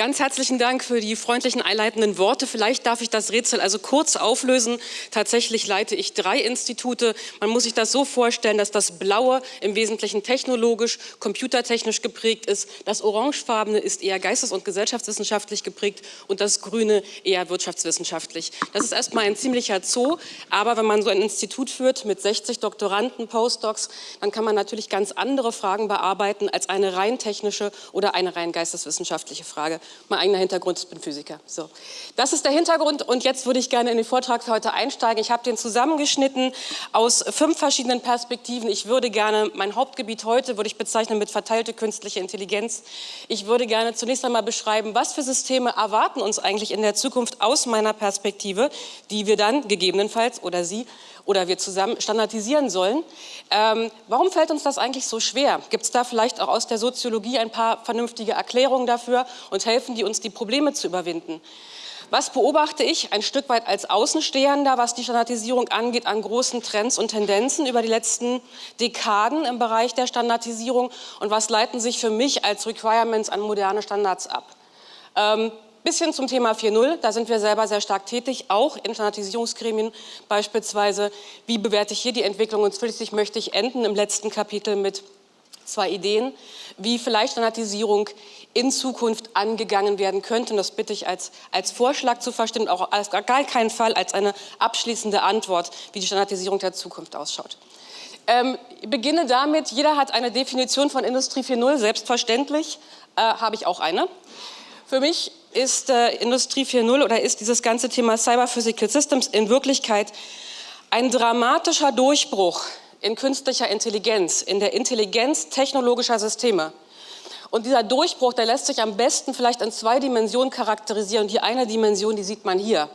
Ganz herzlichen Dank für die freundlichen einleitenden Worte. Vielleicht darf ich das Rätsel also kurz auflösen. Tatsächlich leite ich drei Institute. Man muss sich das so vorstellen, dass das Blaue im Wesentlichen technologisch, computertechnisch geprägt ist. Das Orangefarbene ist eher geistes- und gesellschaftswissenschaftlich geprägt und das Grüne eher wirtschaftswissenschaftlich. Das ist erstmal ein ziemlicher Zoo, aber wenn man so ein Institut führt mit 60 Doktoranden, Postdocs, dann kann man natürlich ganz andere Fragen bearbeiten als eine rein technische oder eine rein geisteswissenschaftliche Frage. Mein eigener Hintergrund, ich bin Physiker. So. Das ist der Hintergrund und jetzt würde ich gerne in den Vortrag für heute einsteigen. Ich habe den zusammengeschnitten aus fünf verschiedenen Perspektiven. Ich würde gerne, mein Hauptgebiet heute würde ich bezeichnen mit verteilte künstliche Intelligenz. Ich würde gerne zunächst einmal beschreiben, was für Systeme erwarten uns eigentlich in der Zukunft aus meiner Perspektive, die wir dann gegebenenfalls oder Sie oder wir zusammen standardisieren sollen. Ähm, warum fällt uns das eigentlich so schwer? Gibt es da vielleicht auch aus der Soziologie ein paar vernünftige Erklärungen dafür und helfen die uns, die Probleme zu überwinden? Was beobachte ich ein Stück weit als Außenstehender, was die Standardisierung angeht, an großen Trends und Tendenzen über die letzten Dekaden im Bereich der Standardisierung und was leiten sich für mich als Requirements an moderne Standards ab? Ähm, bisschen zum Thema 4.0, da sind wir selber sehr stark tätig, auch in Standardisierungsgremien beispielsweise. Wie bewerte ich hier die Entwicklung? Und schließlich möchte ich enden im letzten Kapitel mit zwei Ideen, wie vielleicht Standardisierung in Zukunft angegangen werden könnte. Und das bitte ich als, als Vorschlag zu verstehen, auch als gar keinen Fall als eine abschließende Antwort, wie die Standardisierung der Zukunft ausschaut. Ähm, ich beginne damit, jeder hat eine Definition von Industrie 4.0, selbstverständlich äh, habe ich auch eine. Für mich ist äh, Industrie 4.0 oder ist dieses ganze Thema Cyber Physical Systems in Wirklichkeit ein dramatischer Durchbruch in künstlicher Intelligenz, in der Intelligenz technologischer Systeme. Und dieser Durchbruch, der lässt sich am besten vielleicht in zwei Dimensionen charakterisieren. Die eine Dimension, die sieht man hier.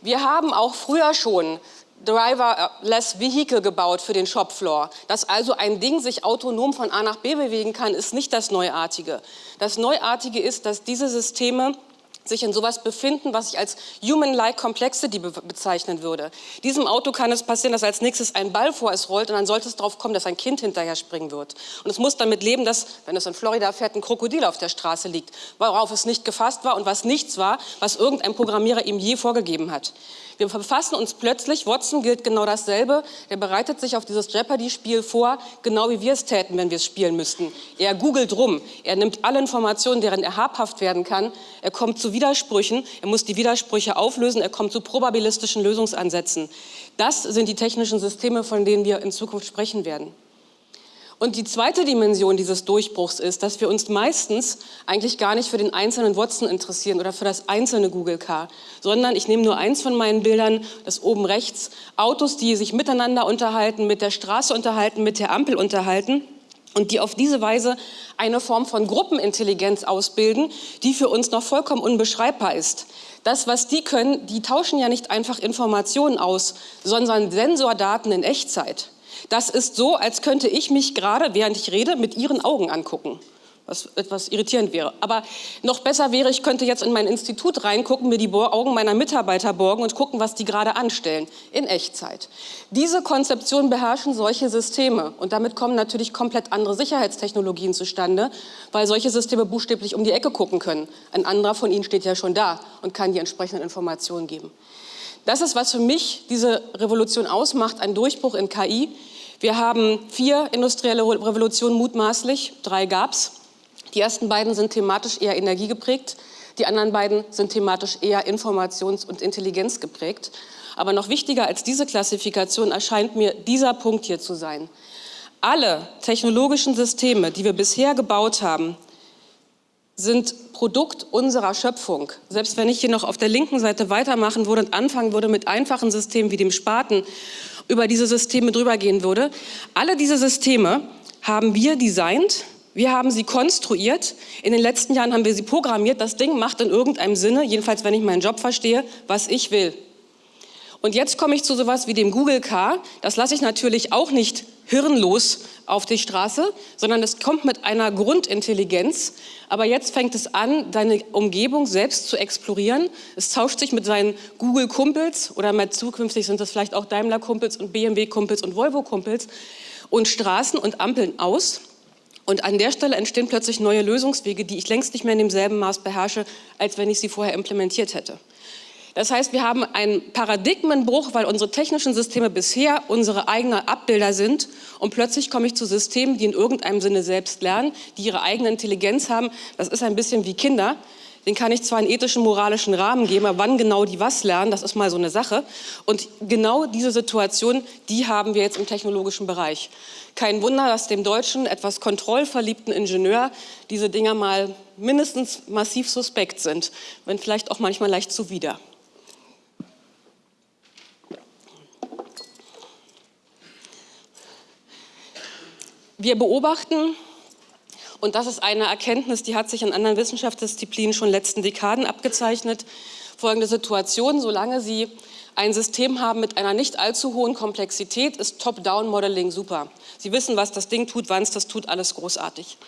Wir haben auch früher schon Driverless Vehicle gebaut für den Shopfloor. Dass also ein Ding sich autonom von A nach B bewegen kann, ist nicht das Neuartige. Das Neuartige ist, dass diese Systeme sich in sowas befinden, was ich als Human-like Complexity be bezeichnen würde. Diesem Auto kann es passieren, dass als nächstes ein Ball vor es rollt und dann sollte es darauf kommen, dass ein Kind hinterher springen wird. Und es muss damit leben, dass, wenn es in Florida fährt, ein Krokodil auf der Straße liegt, worauf es nicht gefasst war und was nichts war, was irgendein Programmierer ihm je vorgegeben hat. Wir verfassen uns plötzlich, Watson gilt genau dasselbe, er bereitet sich auf dieses Jeopardy-Spiel vor, genau wie wir es täten, wenn wir es spielen müssten. Er googelt rum, er nimmt alle Informationen, deren er habhaft werden kann, er kommt zu Widersprüchen, er muss die Widersprüche auflösen, er kommt zu probabilistischen Lösungsansätzen. Das sind die technischen Systeme, von denen wir in Zukunft sprechen werden. Und die zweite Dimension dieses Durchbruchs ist, dass wir uns meistens eigentlich gar nicht für den einzelnen Watson interessieren oder für das einzelne Google Car, sondern ich nehme nur eins von meinen Bildern, das oben rechts, Autos, die sich miteinander unterhalten, mit der Straße unterhalten, mit der Ampel unterhalten und die auf diese Weise eine Form von Gruppenintelligenz ausbilden, die für uns noch vollkommen unbeschreibbar ist. Das, was die können, die tauschen ja nicht einfach Informationen aus, sondern Sensordaten in Echtzeit. Das ist so, als könnte ich mich gerade, während ich rede, mit Ihren Augen angucken was etwas irritierend wäre. Aber noch besser wäre, ich könnte jetzt in mein Institut reingucken, mir die Augen meiner Mitarbeiter borgen und gucken, was die gerade anstellen, in Echtzeit. Diese Konzeption beherrschen solche Systeme und damit kommen natürlich komplett andere Sicherheitstechnologien zustande, weil solche Systeme buchstäblich um die Ecke gucken können. Ein anderer von ihnen steht ja schon da und kann die entsprechenden Informationen geben. Das ist, was für mich diese Revolution ausmacht, ein Durchbruch in KI. Wir haben vier industrielle Revolutionen mutmaßlich, drei gab es. Die ersten beiden sind thematisch eher energiegeprägt, die anderen beiden sind thematisch eher informations- und intelligenzgeprägt. Aber noch wichtiger als diese Klassifikation erscheint mir dieser Punkt hier zu sein. Alle technologischen Systeme, die wir bisher gebaut haben, sind Produkt unserer Schöpfung. Selbst wenn ich hier noch auf der linken Seite weitermachen würde und anfangen würde mit einfachen Systemen wie dem Spaten, über diese Systeme drüber gehen würde. Alle diese Systeme haben wir designt, wir haben sie konstruiert, in den letzten Jahren haben wir sie programmiert. Das Ding macht in irgendeinem Sinne, jedenfalls wenn ich meinen Job verstehe, was ich will. Und jetzt komme ich zu sowas wie dem Google Car. Das lasse ich natürlich auch nicht hirnlos auf die Straße, sondern es kommt mit einer Grundintelligenz. Aber jetzt fängt es an, deine Umgebung selbst zu explorieren. Es tauscht sich mit seinen Google-Kumpels oder mit zukünftig sind das vielleicht auch Daimler-Kumpels und BMW-Kumpels und Volvo-Kumpels und Straßen und Ampeln aus Und an der Stelle entstehen plötzlich neue Lösungswege, die ich längst nicht mehr in demselben Maß beherrsche, als wenn ich sie vorher implementiert hätte. Das heißt, wir haben einen Paradigmenbruch, weil unsere technischen Systeme bisher unsere eigenen Abbilder sind und plötzlich komme ich zu Systemen, die in irgendeinem Sinne selbst lernen, die ihre eigene Intelligenz haben. Das ist ein bisschen wie Kinder. Den kann ich zwar einen ethischen, moralischen Rahmen geben, aber wann genau die was lernen, das ist mal so eine Sache. Und genau diese Situation, die haben wir jetzt im technologischen Bereich. Kein Wunder, dass dem deutschen, etwas kontrollverliebten Ingenieur diese Dinger mal mindestens massiv suspekt sind, wenn vielleicht auch manchmal leicht zuwider. Wir beobachten, und das ist eine Erkenntnis, die hat sich in anderen Wissenschaftsdisziplinen schon in den letzten Dekaden abgezeichnet, folgende Situation, solange Sie ein System haben mit einer nicht allzu hohen Komplexität, ist Top-Down-Modeling super. Sie wissen, was das Ding tut, wann es das tut, alles großartig.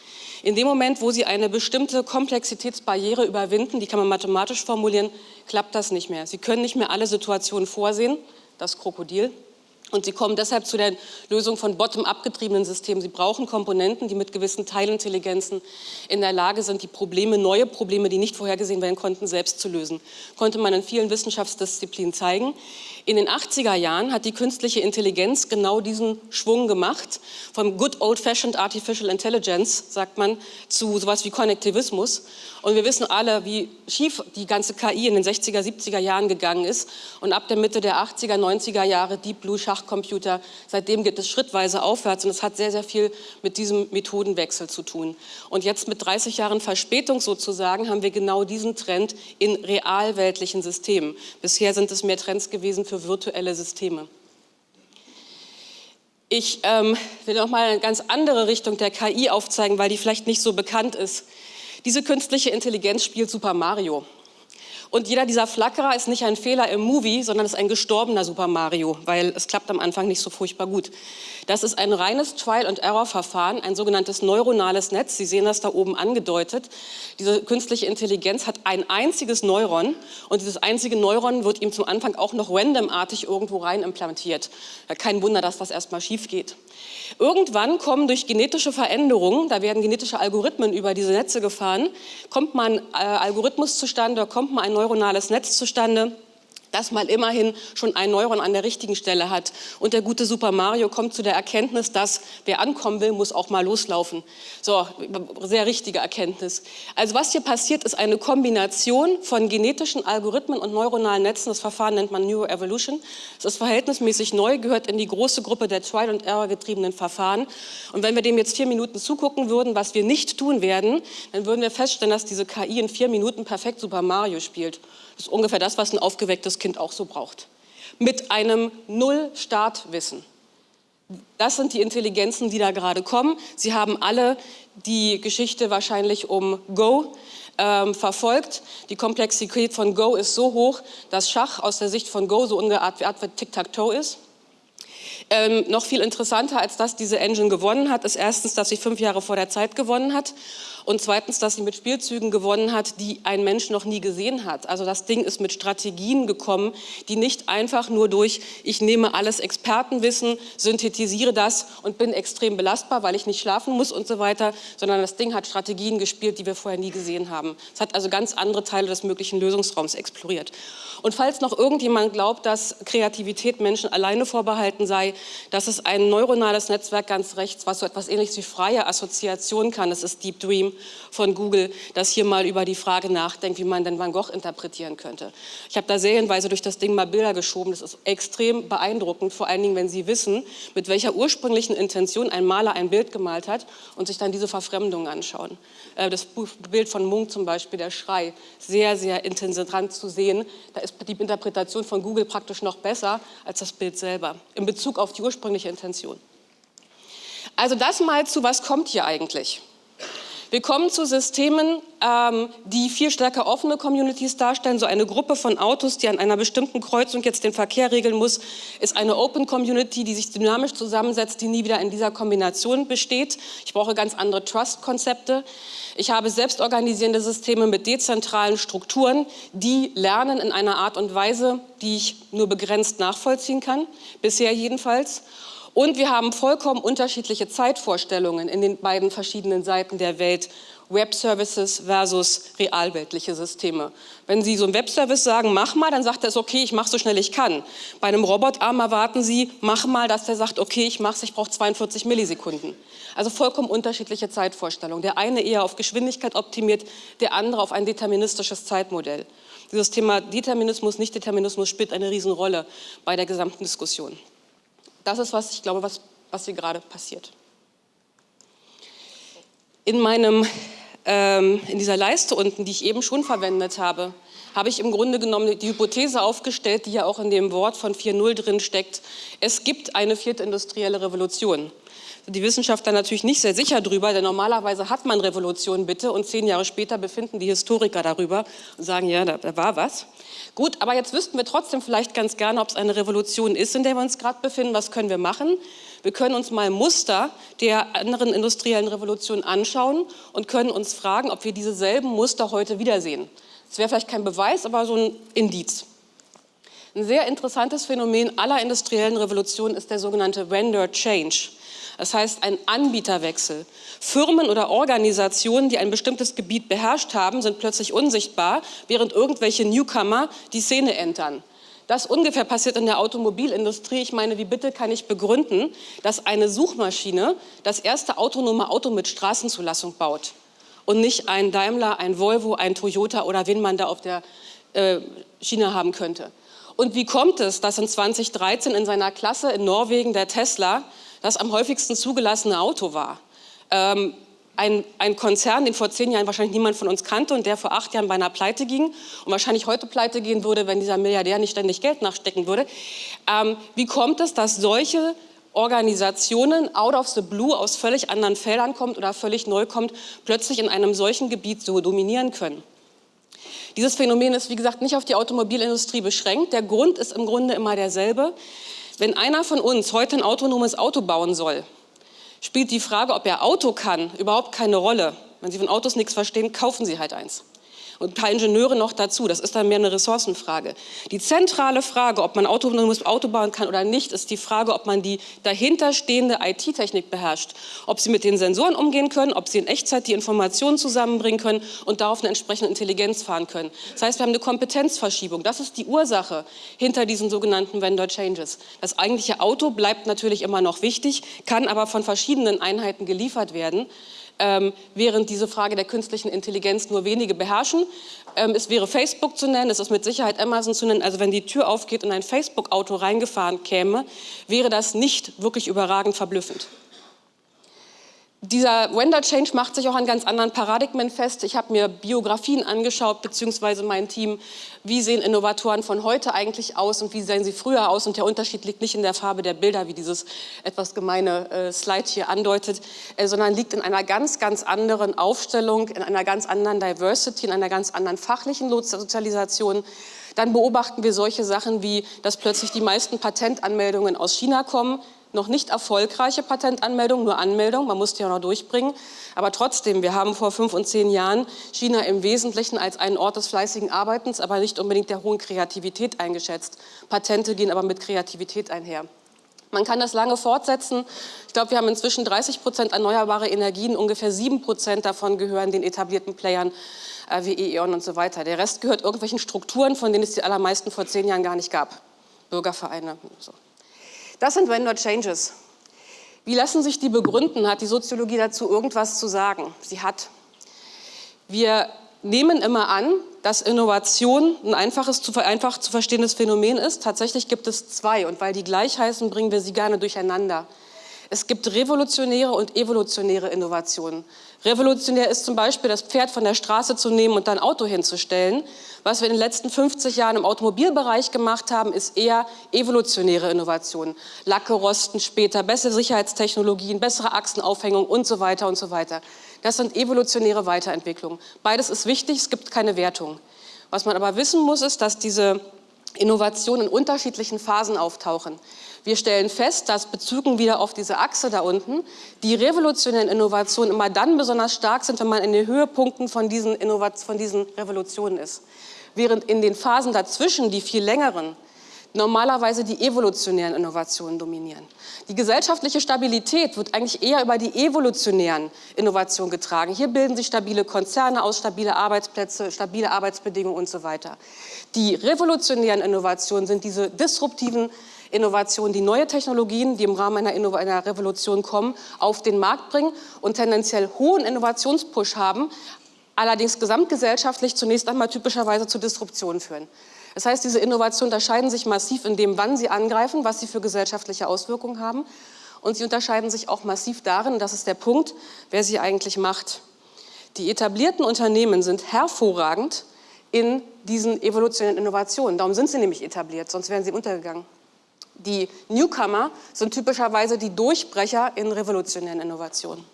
In dem Moment, wo Sie eine bestimmte Komplexitätsbarriere überwinden, die kann man mathematisch formulieren, klappt das nicht mehr. Sie können nicht mehr alle Situationen vorsehen, das Krokodil, und Sie kommen deshalb zu der Lösung von bottom-up getriebenen Systemen. Sie brauchen Komponenten, die mit gewissen Teilintelligenzen in der Lage sind, die Probleme, neue Probleme, die nicht vorhergesehen werden konnten, selbst zu lösen. Konnte man in vielen Wissenschaftsdisziplinen zeigen. In den 80er Jahren hat die künstliche Intelligenz genau diesen Schwung gemacht, vom good old-fashioned artificial intelligence, sagt man, zu sowas wie Konnektivismus. Und wir wissen alle, wie schief die ganze KI in den 60er, 70er Jahren gegangen ist. Und ab der Mitte der 80er, 90er Jahre Deep Blue Schachcomputer, seitdem geht es schrittweise aufwärts. Und es hat sehr, sehr viel mit diesem Methodenwechsel zu tun. Und jetzt mit 30 Jahren Verspätung sozusagen haben wir genau diesen Trend in realweltlichen Systemen. Bisher sind es mehr Trends gewesen für virtuelle Systeme. Ich ähm, will noch mal eine ganz andere Richtung der KI aufzeigen, weil die vielleicht nicht so bekannt ist. Diese künstliche Intelligenz spielt Super Mario. Und jeder dieser Flackerer ist nicht ein Fehler im Movie, sondern ist ein gestorbener Super Mario, weil es klappt am Anfang nicht so furchtbar gut. Das ist ein reines Trial-and-Error-Verfahren, ein sogenanntes neuronales Netz. Sie sehen das da oben angedeutet. Diese künstliche Intelligenz hat ein einziges Neuron und dieses einzige Neuron wird ihm zum Anfang auch noch randomartig irgendwo rein implantiert. Kein Wunder, dass das erstmal schief geht. Irgendwann kommen durch genetische Veränderungen, da werden genetische Algorithmen über diese Netze gefahren, kommt mal ein äh, Algorithmus zustande, kommt mal ein neuronales Netz zustande, das mal immerhin schon ein Neuron an der richtigen Stelle hat. Und der gute Super Mario kommt zu der Erkenntnis, dass wer ankommen will, muss auch mal loslaufen. So, sehr richtige Erkenntnis. Also was hier passiert, ist eine Kombination von genetischen Algorithmen und neuronalen Netzen. Das Verfahren nennt man Neuroevolution. Es ist verhältnismäßig neu, gehört in die große Gruppe der Trial- und Error-getriebenen Verfahren. Und wenn wir dem jetzt vier Minuten zugucken würden, was wir nicht tun werden, dann würden wir feststellen, dass diese KI in vier Minuten perfekt Super Mario spielt. Das ist ungefähr das, was ein aufgewecktes Kind auch so braucht. Mit einem Null-Startwissen. Das sind die Intelligenzen, die da gerade kommen. Sie haben alle die Geschichte wahrscheinlich um Go ähm, verfolgt. Die Komplexität von Go ist so hoch, dass Schach aus der Sicht von Go so ungefähr wie Tic-Tac-Toe ist. Ähm, noch viel interessanter, als dass diese Engine gewonnen hat, ist erstens, dass sie fünf Jahre vor der Zeit gewonnen hat und zweitens, dass sie mit Spielzügen gewonnen hat, die ein Mensch noch nie gesehen hat. Also das Ding ist mit Strategien gekommen, die nicht einfach nur durch, ich nehme alles Expertenwissen, synthetisiere das und bin extrem belastbar, weil ich nicht schlafen muss und so weiter, sondern das Ding hat Strategien gespielt, die wir vorher nie gesehen haben. Es hat also ganz andere Teile des möglichen Lösungsraums exploriert. Und falls noch irgendjemand glaubt, dass Kreativität Menschen alleine vorbehalten sei, das ist ein neuronales Netzwerk ganz rechts, was so etwas ähnliches wie freie Assoziation kann. Das ist Deep Dream von Google, das hier mal über die Frage nachdenkt, wie man denn Van Gogh interpretieren könnte. Ich habe da serienweise durch das Ding mal Bilder geschoben. Das ist extrem beeindruckend, vor allen Dingen, wenn Sie wissen, mit welcher ursprünglichen Intention ein Maler ein Bild gemalt hat und sich dann diese Verfremdung anschauen. Äh, das Bild von Munk zum Beispiel, der Schrei, sehr, sehr intensiv zu sehen. Da ist die Interpretation von Google praktisch noch besser als das Bild selber in Bezug auf die ursprüngliche Intention. Also das mal zu, was kommt hier eigentlich? Wir kommen zu Systemen, ähm, die viel stärker offene Communities darstellen. So eine Gruppe von Autos, die an einer bestimmten Kreuzung jetzt den Verkehr regeln muss, ist eine Open Community, die sich dynamisch zusammensetzt, die nie wieder in dieser Kombination besteht. Ich brauche ganz andere Trust-Konzepte. Ich habe selbstorganisierende Systeme mit dezentralen Strukturen, die lernen in einer Art und Weise, die ich nur begrenzt nachvollziehen kann, bisher jedenfalls. Und wir haben vollkommen unterschiedliche Zeitvorstellungen in den beiden verschiedenen Seiten der Welt. Web-Services versus realweltliche Systeme. Wenn Sie so einen Web-Service sagen, mach mal, dann sagt er okay, ich mache so schnell ich kann. Bei einem Robotarm erwarten Sie, mach mal, dass der sagt, okay, ich mache es, ich brauche 42 Millisekunden. Also vollkommen unterschiedliche Zeitvorstellungen. Der eine eher auf Geschwindigkeit optimiert, der andere auf ein deterministisches Zeitmodell. Dieses Thema Determinismus, Nicht-Determinismus spielt eine Riesenrolle bei der gesamten Diskussion. Das ist, was ich glaube, was, was hier gerade passiert. In, meinem, ähm, in dieser Leiste unten, die ich eben schon verwendet habe, habe ich im Grunde genommen die Hypothese aufgestellt, die ja auch in dem Wort von 4.0 drin steckt. Es gibt eine vierte industrielle Revolution die Wissenschaftler natürlich nicht sehr sicher drüber, denn normalerweise hat man Revolution bitte und zehn Jahre später befinden die Historiker darüber und sagen, ja, da, da war was. Gut, aber jetzt wüssten wir trotzdem vielleicht ganz gerne, ob es eine Revolution ist, in der wir uns gerade befinden. Was können wir machen? Wir können uns mal Muster der anderen industriellen Revolutionen anschauen und können uns fragen, ob wir dieselben Muster heute wiedersehen. Das wäre vielleicht kein Beweis, aber so ein Indiz. Ein sehr interessantes Phänomen aller industriellen Revolutionen ist der sogenannte Vendor Change. Das heißt ein Anbieterwechsel. Firmen oder Organisationen, die ein bestimmtes Gebiet beherrscht haben, sind plötzlich unsichtbar, während irgendwelche Newcomer die Szene entern. Das ungefähr passiert in der Automobilindustrie. Ich meine, wie bitte kann ich begründen, dass eine Suchmaschine das erste autonome Auto mit Straßenzulassung baut und nicht ein Daimler, ein Volvo, ein Toyota oder wen man da auf der äh, Schiene haben könnte. Und wie kommt es, dass in 2013 in seiner Klasse in Norwegen der Tesla das am häufigsten zugelassene Auto war. Ähm, ein, ein, Konzern, den vor zehn Jahren wahrscheinlich niemand von uns kannte und der vor acht Jahren beinahe pleite ging und wahrscheinlich heute pleite gehen würde, wenn dieser Milliardär nicht ständig Geld nachstecken würde. Ähm, wie kommt es, dass solche Organisationen out of the blue aus völlig anderen Feldern kommt oder völlig neu kommt, plötzlich in einem solchen Gebiet so dominieren können? Dieses Phänomen ist, wie gesagt, nicht auf die Automobilindustrie beschränkt. Der Grund ist im Grunde immer derselbe. Wenn einer von uns heute ein autonomes Auto bauen soll, spielt die Frage, ob er Auto kann, überhaupt keine Rolle. Wenn Sie von Autos nichts verstehen, kaufen Sie halt eins und ein paar Ingenieure noch dazu. Das ist dann mehr eine Ressourcenfrage. Die zentrale Frage, ob man autonomes Auto bauen kann oder nicht, ist die Frage, ob man die dahinterstehende IT-Technik beherrscht. Ob Sie mit den Sensoren umgehen können, ob Sie in Echtzeit die Informationen zusammenbringen können und darauf eine entsprechende Intelligenz fahren können. Das heißt, wir haben eine Kompetenzverschiebung. Das ist die Ursache hinter diesen sogenannten Vendor Changes. Das eigentliche Auto bleibt natürlich immer noch wichtig, kann aber von verschiedenen Einheiten geliefert werden ähm, während diese Frage der künstlichen Intelligenz nur wenige beherrschen. Ähm, es wäre Facebook zu nennen, es ist mit Sicherheit Amazon zu nennen. Also wenn die Tür aufgeht und ein Facebook-Auto reingefahren käme, wäre das nicht wirklich überragend verblüffend. Dieser Wender Change macht sich auch an ganz anderen Paradigmen fest. Ich habe mir Biografien angeschaut, beziehungsweise mein Team. Wie sehen Innovatoren von heute eigentlich aus und wie sehen sie früher aus? Und der Unterschied liegt nicht in der Farbe der Bilder, wie dieses etwas gemeine äh, Slide hier andeutet, äh, sondern liegt in einer ganz, ganz anderen Aufstellung, in einer ganz anderen Diversity, in einer ganz anderen fachlichen Sozialisation. Dann beobachten wir solche Sachen wie, dass plötzlich die meisten Patentanmeldungen aus China kommen noch nicht erfolgreiche Patentanmeldung, nur Anmeldung, man musste ja noch durchbringen. Aber trotzdem, wir haben vor fünf und zehn Jahren China im Wesentlichen als einen Ort des fleißigen Arbeitens, aber nicht unbedingt der hohen Kreativität eingeschätzt. Patente gehen aber mit Kreativität einher. Man kann das lange fortsetzen. Ich glaube, wir haben inzwischen 30 Prozent erneuerbare Energien, ungefähr sieben Prozent davon gehören den etablierten Playern äh, wie E.ON und so weiter. Der Rest gehört irgendwelchen Strukturen, von denen es die allermeisten vor zehn Jahren gar nicht gab. Bürgervereine. So. Das sind Vendor Changes. Wie lassen sich die begründen? Hat die Soziologie dazu irgendwas zu sagen? Sie hat. Wir nehmen immer an, dass Innovation ein einfaches, zu, einfach zu verstehendes Phänomen ist. Tatsächlich gibt es zwei und weil die gleich heißen, bringen wir sie gerne durcheinander. Es gibt revolutionäre und evolutionäre Innovationen. Revolutionär ist zum Beispiel, das Pferd von der Straße zu nehmen und dann Auto hinzustellen. Was wir in den letzten 50 Jahren im Automobilbereich gemacht haben, ist eher evolutionäre Innovationen. Lacke rosten später, bessere Sicherheitstechnologien, bessere Achsenaufhängung und so weiter und so weiter. Das sind evolutionäre Weiterentwicklungen. Beides ist wichtig, es gibt keine Wertung. Was man aber wissen muss, ist, dass diese Innovationen in unterschiedlichen Phasen auftauchen. Wir stellen fest, dass bezogen wieder auf diese Achse da unten, die revolutionären Innovationen immer dann besonders stark sind, wenn man in den Höhepunkten von diesen, von diesen Revolutionen ist. Während in den Phasen dazwischen, die viel längeren, normalerweise die evolutionären Innovationen dominieren. Die gesellschaftliche Stabilität wird eigentlich eher über die evolutionären Innovationen getragen. Hier bilden sich stabile Konzerne aus, stabile Arbeitsplätze, stabile Arbeitsbedingungen und so weiter. Die revolutionären Innovationen sind diese disruptiven Innovationen, die neue Technologien, die im Rahmen einer, einer Revolution kommen, auf den Markt bringen und tendenziell hohen Innovationspush haben, allerdings gesamtgesellschaftlich zunächst einmal typischerweise zu Disruptionen führen. Das heißt, diese Innovationen unterscheiden sich massiv in dem, wann sie angreifen, was sie für gesellschaftliche Auswirkungen haben. Und sie unterscheiden sich auch massiv darin, das ist der Punkt, wer sie eigentlich macht. Die etablierten Unternehmen sind hervorragend in diesen evolutionären Innovationen. Darum sind sie nämlich etabliert, sonst wären sie untergegangen. Die Newcomer sind typischerweise die Durchbrecher in revolutionären Innovationen.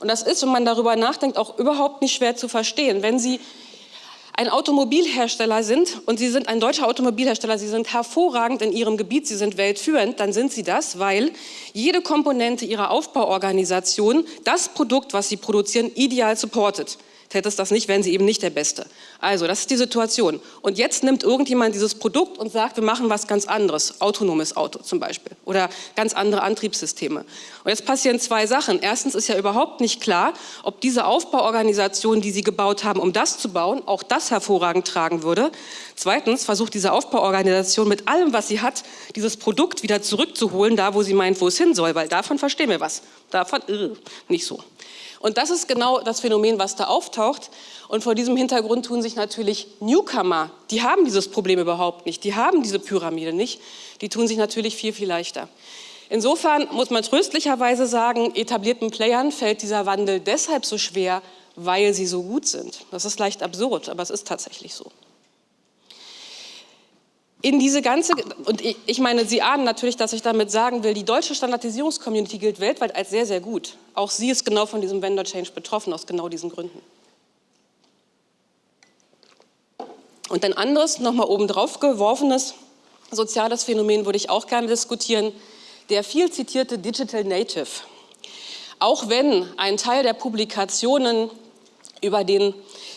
Und das ist, wenn man darüber nachdenkt, auch überhaupt nicht schwer zu verstehen. Wenn Sie ein Automobilhersteller sind und Sie sind ein deutscher Automobilhersteller, Sie sind hervorragend in Ihrem Gebiet, Sie sind weltführend, dann sind Sie das, weil jede Komponente Ihrer Aufbauorganisation das Produkt, was Sie produzieren, ideal supportet. Täte es das nicht, wären sie eben nicht der Beste. Also, das ist die Situation. Und jetzt nimmt irgendjemand dieses Produkt und sagt, wir machen was ganz anderes, autonomes Auto zum Beispiel oder ganz andere Antriebssysteme. Und jetzt passieren zwei Sachen. Erstens ist ja überhaupt nicht klar, ob diese Aufbauorganisation, die sie gebaut haben, um das zu bauen, auch das hervorragend tragen würde. Zweitens versucht diese Aufbauorganisation mit allem, was sie hat, dieses Produkt wieder zurückzuholen, da wo sie meint, wo es hin soll, weil davon verstehen wir was. Davon äh, nicht so. Und das ist genau das Phänomen, was da auftaucht. Und vor diesem Hintergrund tun sich natürlich Newcomer, die haben dieses Problem überhaupt nicht, die haben diese Pyramide nicht, die tun sich natürlich viel, viel leichter. Insofern muss man tröstlicherweise sagen, etablierten Playern fällt dieser Wandel deshalb so schwer, weil sie so gut sind. Das ist leicht absurd, aber es ist tatsächlich so in diese ganze, und ich, meine, Sie ahnen natürlich, dass ich damit sagen will, die deutsche Standardisierungscommunity gilt weltweit als sehr, sehr gut. Auch sie ist genau von diesem Vendor Change betroffen, aus genau diesen Gründen. Und ein anderes, nochmal obendrauf geworfenes soziales Phänomen würde ich auch gerne diskutieren, der viel zitierte Digital Native. Auch wenn ein Teil der Publikationen über den,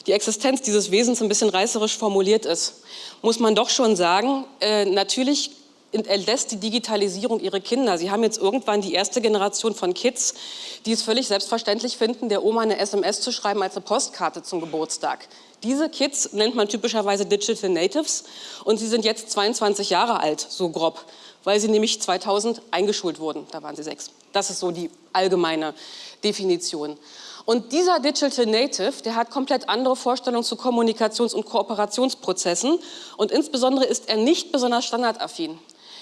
die Existenz dieses Wesens ein bisschen reißerisch formuliert ist, muss man doch schon sagen, äh, natürlich entlässt die Digitalisierung ihre Kinder. Sie haben jetzt irgendwann die erste Generation von Kids, die es völlig selbstverständlich finden, der Oma eine SMS zu schreiben als eine Postkarte zum Geburtstag. Diese Kids nennt man typischerweise Digital Natives und sie sind jetzt 22 Jahre alt, so grob, weil sie nämlich 2000 eingeschult wurden. Da waren sie sechs. Das ist so die allgemeine Definition. Und dieser Digital Native, der hat komplett andere Vorstellungen zu Kommunikations- und Kooperationsprozessen und insbesondere ist er nicht besonders standardaffin.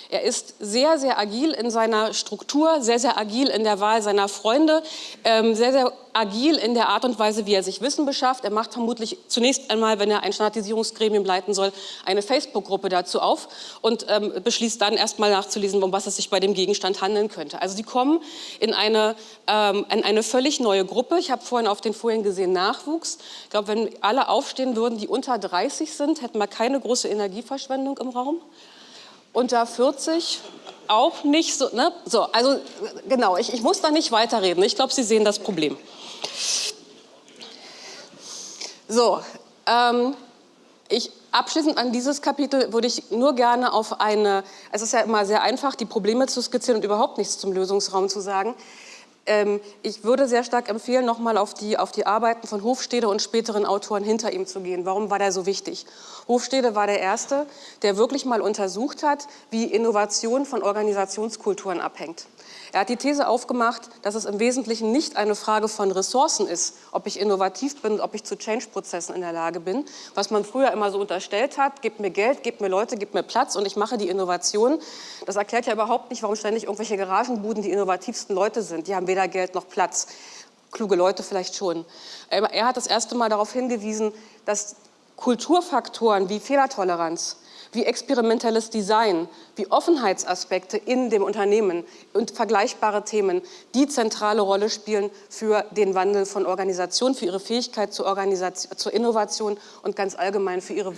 Er ist sehr, sehr agil in seiner Struktur, sehr, sehr agil in der Wahl seiner Freunde, ähm, sehr, sehr agil in der Art und Weise, wie er sich Wissen beschafft. Er macht vermutlich zunächst einmal, wenn er ein Standardisierungsgremium leiten soll, eine Facebook-Gruppe dazu auf und ähm, beschließt dann erstmal nachzulesen, um was es sich bei dem Gegenstand handeln könnte. Also sie kommen in eine, ähm, in eine völlig neue Gruppe. Ich habe vorhin auf den Folien gesehen Nachwuchs. Ich glaube, wenn alle aufstehen würden, die unter 30 sind, hätten wir keine große Energieverschwendung im Raum unter 40 auch nicht so. Ne? So, also genau, ich, ich muss da nicht weiterreden. Ich glaube, Sie sehen das Problem. So, ähm, ich, abschließend an dieses Kapitel würde ich nur gerne auf eine, es ist ja immer sehr einfach, die Probleme zu skizzieren und überhaupt nichts zum Lösungsraum zu sagen. Ähm, ich würde sehr stark empfehlen, nochmal auf die, auf die Arbeiten von Hofstede und späteren Autoren hinter ihm zu gehen. Warum war der so wichtig? Hofstede war der Erste, der wirklich mal untersucht hat, wie Innovation von Organisationskulturen abhängt. Er hat die These aufgemacht, dass es im Wesentlichen nicht eine Frage von Ressourcen ist, ob ich innovativ bin, ob ich zu Change-Prozessen in der Lage bin, was man früher immer so unterstellt hat, gebt mir Geld, gebt mir Leute, gebt mir Platz und ich mache die Innovation. Das erklärt ja überhaupt nicht, warum ständig irgendwelche Garagenbuden die innovativsten Leute sind. Die haben weder Geld noch Platz. Kluge Leute vielleicht schon. Er hat das erste Mal darauf hingewiesen, dass Kulturfaktoren wie Fehlertoleranz, wie experimentelles Design, wie Offenheitsaspekte in dem Unternehmen und vergleichbare Themen die zentrale Rolle spielen für den Wandel von Organisationen, für ihre Fähigkeit zur, Organisation, zur Innovation und ganz allgemein für ihre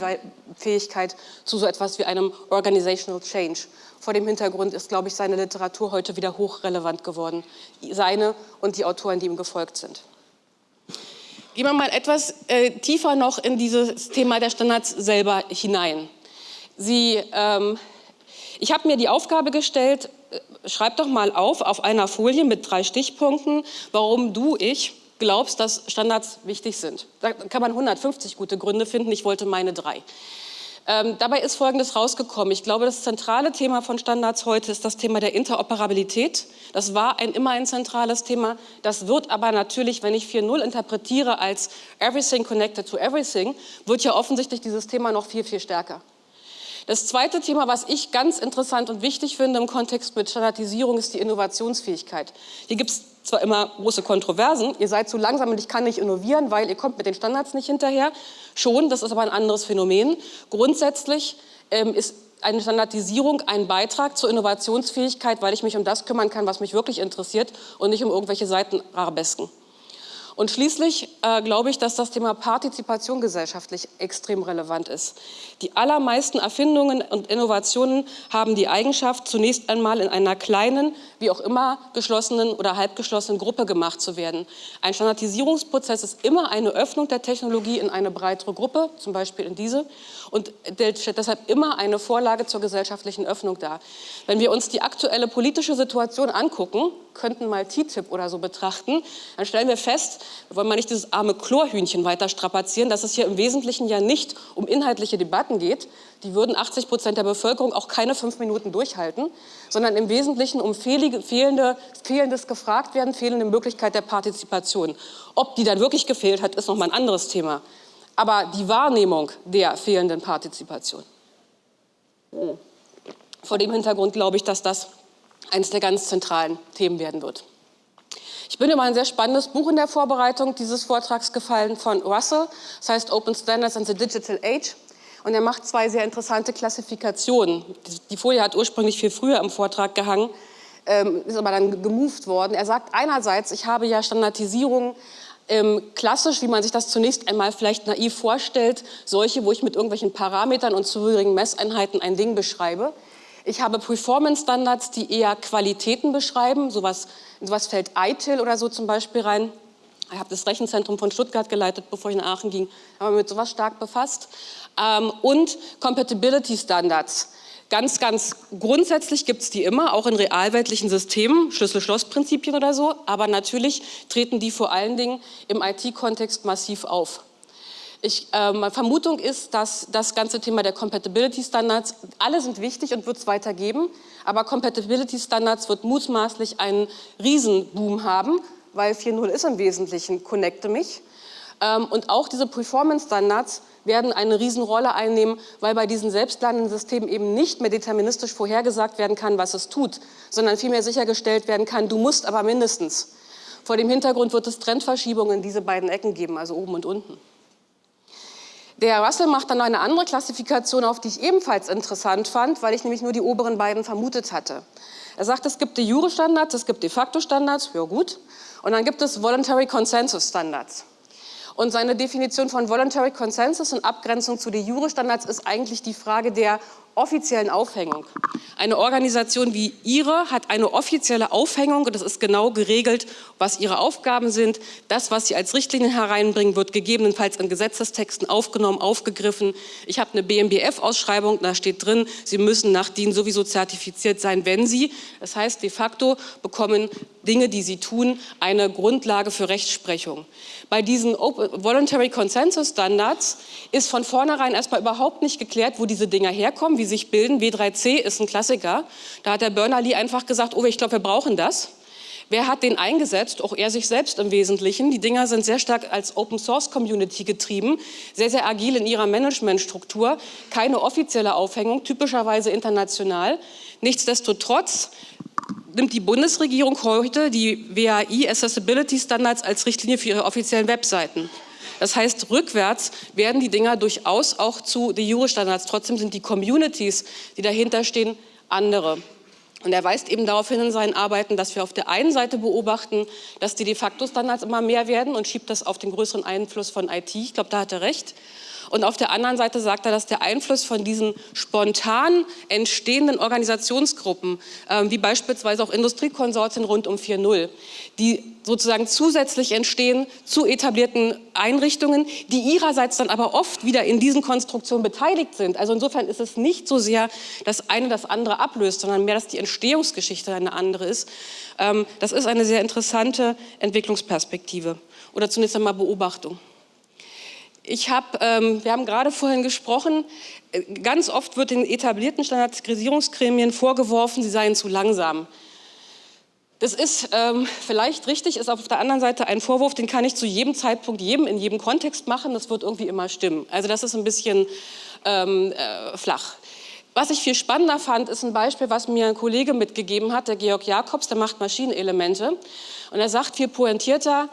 Fähigkeit zu so etwas wie einem Organizational Change. Vor dem Hintergrund ist, glaube ich, seine Literatur heute wieder hochrelevant geworden. Seine und die Autoren, die ihm gefolgt sind. Gehen wir mal etwas äh, tiefer noch in dieses Thema der Standards selber hinein. Sie ähm, Ich habe mir die Aufgabe gestellt, äh, schreib doch mal auf, auf einer Folie mit drei Stichpunkten, warum du, ich, glaubst, dass Standards wichtig sind. Da kann man 150 gute Gründe finden, ich wollte meine drei. Ähm, dabei ist Folgendes rausgekommen. Ich glaube, das zentrale Thema von Standards heute ist das Thema der Interoperabilität. Das war ein, immer ein zentrales Thema. Das wird aber natürlich, wenn ich 4.0 interpretiere als Everything Connected to Everything, wird ja offensichtlich dieses Thema noch viel, viel stärker. Das zweite Thema, was ich ganz interessant und wichtig finde im Kontext mit Standardisierung, ist die Innovationsfähigkeit. Hier gibt es zwar immer große Kontroversen, ihr seid zu langsam und ich kann nicht innovieren, weil ihr kommt mit den Standards nicht hinterher. Schon, das ist aber ein anderes Phänomen. Grundsätzlich ähm, ist eine Standardisierung ein Beitrag zur Innovationsfähigkeit, weil ich mich um das kümmern kann, was mich wirklich interessiert und nicht um irgendwelche Seitenarabesken. Und schließlich äh, glaube ich, dass das Thema Partizipation gesellschaftlich extrem relevant ist. Die allermeisten Erfindungen und Innovationen haben die Eigenschaft, zunächst einmal in einer kleinen, wie auch immer geschlossenen oder halbgeschlossenen Gruppe gemacht zu werden. Ein Standardisierungsprozess ist immer eine Öffnung der Technologie in eine breitere Gruppe, zum Beispiel in diese, und stellt deshalb immer eine Vorlage zur gesellschaftlichen Öffnung dar. Wenn wir uns die aktuelle politische Situation angucken, könnten mal TTIP oder so betrachten, dann stellen wir fest, wir wollen mal nicht dieses arme Chlorhühnchen weiter strapazieren, dass es hier im Wesentlichen ja nicht um inhaltliche Debatten geht, die würden 80 Prozent der Bevölkerung auch keine fünf Minuten durchhalten, sondern im Wesentlichen um fehlende, fehlendes gefragt werden, fehlende Möglichkeit der Partizipation. Ob die dann wirklich gefehlt hat, ist noch mal ein anderes Thema. Aber die Wahrnehmung der fehlenden Partizipation. Vor dem Hintergrund glaube ich, dass das eines der ganz zentralen Themen werden wird. Ich bin über ein sehr spannendes Buch in der Vorbereitung dieses Vortrags gefallen von Russell. Das heißt Open Standards and the Digital Age. Und er macht zwei sehr interessante Klassifikationen. Die Folie hat ursprünglich viel früher im Vortrag gehangen, ähm, ist aber dann gemoved worden. Er sagt einerseits, ich habe ja Standardisierung ähm, klassisch, wie man sich das zunächst einmal vielleicht naiv vorstellt, solche, wo ich mit irgendwelchen Parametern und zugehörigen Messeinheiten ein Ding beschreibe. Ich habe Performance-Standards, die eher Qualitäten beschreiben. Sowas, sowas fällt ITIL oder so zum Beispiel rein. Ich habe das Rechenzentrum von Stuttgart geleitet, bevor ich nach Aachen ging, habe mich mit sowas stark befasst. Ähm, und Compatibility Standards. Ganz, ganz grundsätzlich gibt es die immer, auch in realweltlichen Systemen, Schlüssel-Schloss-Prinzipien oder so, aber natürlich treten die vor allen Dingen im IT-Kontext massiv auf. Ich, äh, meine Vermutung ist, dass das ganze Thema der Compatibility Standards, alle sind wichtig und wird es weitergeben, aber Compatibility Standards wird mutmaßlich einen Riesenboom haben, weil 4.0 ist im Wesentlichen Connecte mich. Ähm, und auch diese Performance Standards werden eine Riesenrolle einnehmen, weil bei diesen selbstlernenden Systemen eben nicht mehr deterministisch vorhergesagt werden kann, was es tut, sondern vielmehr sichergestellt werden kann, du musst aber mindestens. Vor dem Hintergrund wird es Trendverschiebungen in diese beiden Ecken geben, also oben und unten. Der Russell macht dann eine andere Klassifikation auf, die ich ebenfalls interessant fand, weil ich nämlich nur die oberen beiden vermutet hatte. Er sagt, es gibt de jure Standards, es gibt de facto Standards, ja gut, und dann gibt es Voluntary Consensus Standards. Und seine Definition von Voluntary Consensus in Abgrenzung zu de jure Standards ist eigentlich die Frage der offiziellen Aufhängung. Eine Organisation wie Ihre hat eine offizielle Aufhängung und das ist genau geregelt, was Ihre Aufgaben sind. Das, was Sie als Richtlinien hereinbringen, wird gegebenenfalls in Gesetzestexten aufgenommen, aufgegriffen. Ich habe eine BMBF-Ausschreibung, da steht drin, Sie müssen nach DIN sowieso zertifiziert sein, wenn Sie. Das heißt, de facto bekommen Dinge, die Sie tun, eine Grundlage für Rechtsprechung. Bei diesen Voluntary Consensus Standards ist von vornherein erstmal überhaupt nicht geklärt, wo diese Dinger herkommen, wie sich bilden. W3C ist ein Klassiker. Da hat der Berners-Lee einfach gesagt, oh, ich glaube, wir brauchen das. Wer hat den eingesetzt? Auch er sich selbst im Wesentlichen. Die Dinger sind sehr stark als Open Source Community getrieben, sehr, sehr agil in ihrer Managementstruktur, keine offizielle Aufhängung, typischerweise international. Nichtsdestotrotz nimmt die Bundesregierung heute die WAI Accessibility Standards als Richtlinie für ihre offiziellen Webseiten. Das heißt, rückwärts werden die Dinger durchaus auch zu de jure Standards. Trotzdem sind die Communities, die dahinter stehen, andere. Und er weist eben darauf hin in seinen Arbeiten, dass wir auf der einen Seite beobachten, dass die de facto Standards immer mehr werden und schiebt das auf den größeren Einfluss von IT. Ich glaube, da hat er recht. Und auf der anderen Seite sagt er, dass der Einfluss von diesen spontan entstehenden Organisationsgruppen, äh, wie beispielsweise auch Industriekonsortien rund um 4.0, die sozusagen zusätzlich entstehen zu etablierten Einrichtungen, die ihrerseits dann aber oft wieder in diesen Konstruktionen beteiligt sind. Also insofern ist es nicht so sehr, dass eine das andere ablöst, sondern mehr, dass die Entstehungsgeschichte eine andere ist. Ähm, das ist eine sehr interessante Entwicklungsperspektive oder zunächst einmal Beobachtung. Ich hab, ähm, wir haben gerade vorhin gesprochen, äh, ganz oft wird den etablierten Standardisierungsgremien vorgeworfen, sie seien zu langsam. Das ist ähm, vielleicht richtig, ist auf der anderen Seite ein Vorwurf, den kann ich zu jedem Zeitpunkt, jedem in jedem Kontext machen, das wird irgendwie immer stimmen. Also das ist ein bisschen ähm, äh, flach. Was ich viel spannender fand, ist ein Beispiel, was mir ein Kollege mitgegeben hat, der Georg Jakobs, der macht Maschinenelemente. Und er sagt viel pointierter,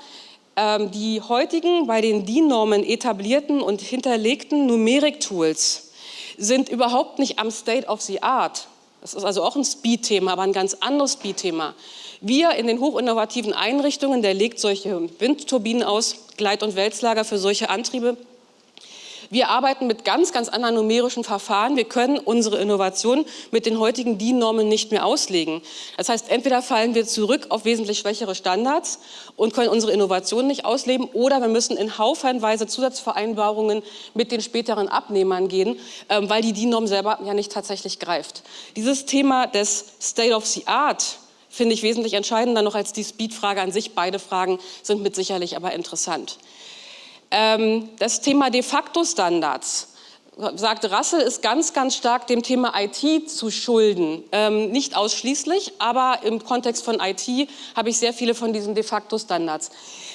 die heutigen, bei den DIN-Normen etablierten und hinterlegten Numerik-Tools sind überhaupt nicht am State of the Art. Das ist also auch ein Speed-Thema, aber ein ganz anderes Speed-Thema. Wir in den hochinnovativen Einrichtungen, der legt solche Windturbinen aus, Gleit- und Wälzlager für solche Antriebe, wir arbeiten mit ganz, ganz anderen numerischen Verfahren. Wir können unsere Innovation mit den heutigen DIN-Normen nicht mehr auslegen. Das heißt, entweder fallen wir zurück auf wesentlich schwächere Standards und können unsere Innovation nicht ausleben oder wir müssen in haufenweise Zusatzvereinbarungen mit den späteren Abnehmern gehen, ähm, weil die DIN-Norm selber ja nicht tatsächlich greift. Dieses Thema des State of the Art finde ich wesentlich entscheidender noch als die Speed-Frage an sich. Beide Fragen sind mit sicherlich aber interessant. Ähm, das Thema de facto Standards sagt Rassel, ist ganz, ganz stark dem Thema IT zu schulden. Ähm, nicht ausschließlich, aber im Kontext von IT habe ich sehr viele von diesen de facto Standards.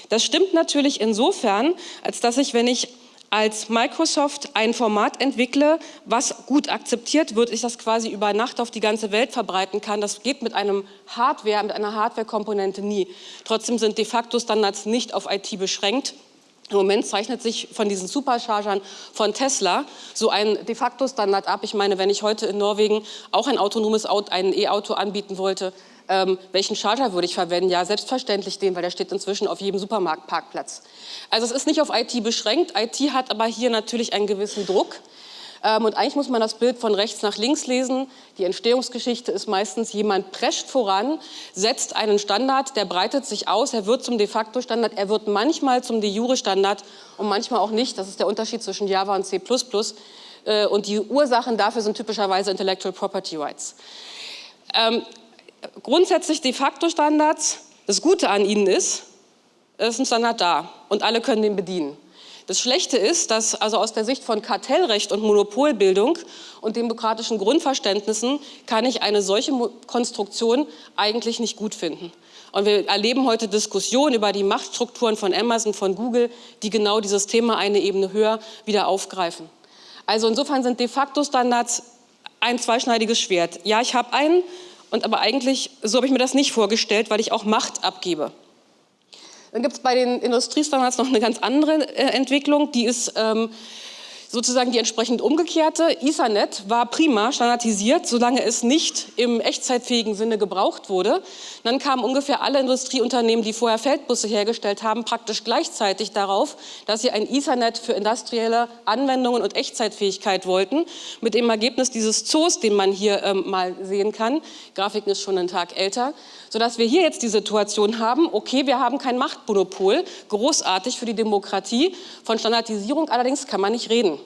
Das stimmt natürlich insofern, als dass ich, wenn ich als Microsoft ein Format entwickle, was gut akzeptiert wird, ich das quasi über Nacht auf die ganze Welt verbreiten kann. Das geht mit einem Hardware, mit einer Hardware-Komponente nie. Trotzdem sind de facto Standards nicht auf IT beschränkt. Im Moment zeichnet sich von diesen Superchargern von Tesla so ein de facto Standard ab. Ich meine, wenn ich heute in Norwegen auch ein autonomes Auto, ein E-Auto anbieten wollte, ähm, welchen Charger würde ich verwenden? Ja, selbstverständlich den, weil der steht inzwischen auf jedem Supermarktparkplatz. Also es ist nicht auf IT beschränkt. IT hat aber hier natürlich einen gewissen Druck. Ähm, und eigentlich muss man das Bild von rechts nach links lesen. Die Entstehungsgeschichte ist meistens, jemand prescht voran, setzt einen Standard, der breitet sich aus, er wird zum de facto Standard, er wird manchmal zum de jure Standard und manchmal auch nicht. Das ist der Unterschied zwischen Java und C++. Äh, und die Ursachen dafür sind typischerweise Intellectual Property Rights. Ähm, grundsätzlich de facto Standards, das Gute an ihnen ist, es ist ein Standard da und alle können den bedienen. Das Schlechte ist, dass also aus der Sicht von Kartellrecht und Monopolbildung und demokratischen Grundverständnissen kann ich eine solche Konstruktion eigentlich nicht gut finden. Und wir erleben heute Diskussionen über die Machtstrukturen von Amazon, von Google, die genau dieses Thema eine Ebene höher wieder aufgreifen. Also insofern sind de facto Standards ein zweischneidiges Schwert. Ja, ich habe einen, und aber eigentlich, so habe ich mir das nicht vorgestellt, weil ich auch Macht abgebe. Dann gibt es bei den Industriestandards noch eine ganz andere äh, Entwicklung, die ist ähm, sozusagen die entsprechend umgekehrte. Ethernet war prima standardisiert, solange es nicht im echtzeitfähigen Sinne gebraucht wurde. Dann kamen ungefähr alle Industrieunternehmen, die vorher Feldbusse hergestellt haben, praktisch gleichzeitig darauf, dass sie ein Ethernet für industrielle Anwendungen und Echtzeitfähigkeit wollten, mit dem Ergebnis dieses Zoos, den man hier ähm, mal sehen kann. Grafiken ist schon einen Tag älter sodass wir hier jetzt die Situation haben, okay, wir haben kein Machtmonopol, großartig für die Demokratie, von Standardisierung allerdings kann man nicht reden.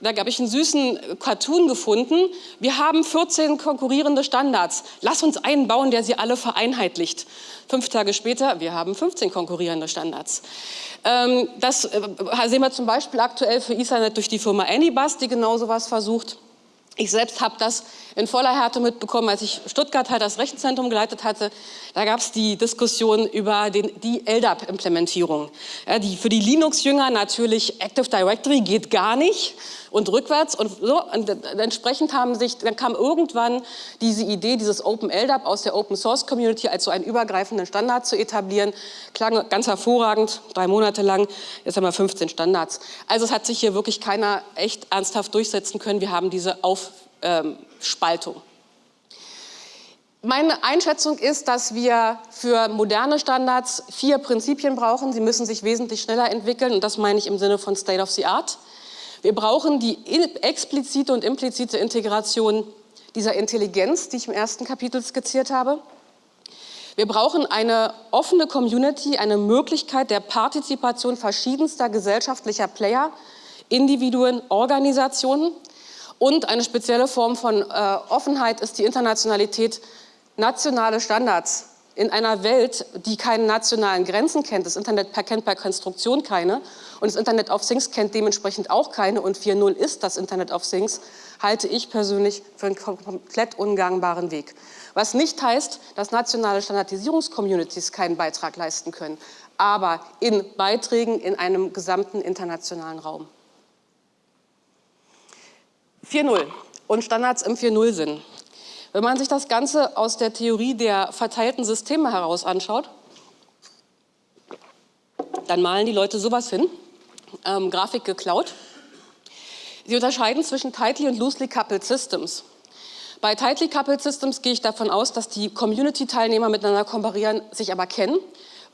Da habe ich einen süßen Cartoon gefunden. Wir haben 14 konkurrierende Standards. Lass uns einen bauen, der sie alle vereinheitlicht. Fünf Tage später, wir haben 15 konkurrierende Standards. Ähm, das äh, sehen wir zum Beispiel aktuell für Ethernet durch die Firma Anybus, die genau sowas versucht. Ich selbst habe das in voller Härte mitbekommen, als ich Stuttgart halt das Rechenzentrum geleitet hatte. Da gab es die Diskussion über den, die LDAP-Implementierung. Ja, die, für die Linux-Jünger natürlich Active Directory geht gar nicht und rückwärts und so. Und entsprechend haben sich, dann kam irgendwann diese Idee, dieses Open LDAP aus der Open Source Community als so einen übergreifenden Standard zu etablieren. Klang ganz hervorragend, drei Monate lang. Jetzt haben wir 15 Standards. Also es hat sich hier wirklich keiner echt ernsthaft durchsetzen können. Wir haben diese Auf ähm, Spaltung. Meine Einschätzung ist, dass wir für moderne Standards vier Prinzipien brauchen. Sie müssen sich wesentlich schneller entwickeln und das meine ich im Sinne von State of the Art. Wir brauchen die explizite und implizite Integration dieser Intelligenz, die ich im ersten Kapitel skizziert habe. Wir brauchen eine offene Community, eine Möglichkeit der Partizipation verschiedenster gesellschaftlicher Player, Individuen, Organisationen. Und eine spezielle Form von äh, Offenheit ist die Internationalität, nationale Standards in einer Welt, die keine nationalen Grenzen kennt, das Internet kennt per Konstruktion keine und das Internet of Things kennt dementsprechend auch keine und 4.0 ist das Internet of Things, halte ich persönlich für einen komplett ungangbaren Weg. Was nicht heißt, dass nationale Standardisierungscommunities keinen Beitrag leisten können, aber in Beiträgen in einem gesamten internationalen Raum. 4.0 und Standards im 4.0-Sinn. Wenn man sich das Ganze aus der Theorie der verteilten Systeme heraus anschaut, dann malen die Leute sowas hin, ähm, Grafik geklaut. Sie unterscheiden zwischen tightly und loosely coupled systems. Bei tightly coupled systems gehe ich davon aus, dass die Community-Teilnehmer miteinander kooperieren, sich aber kennen,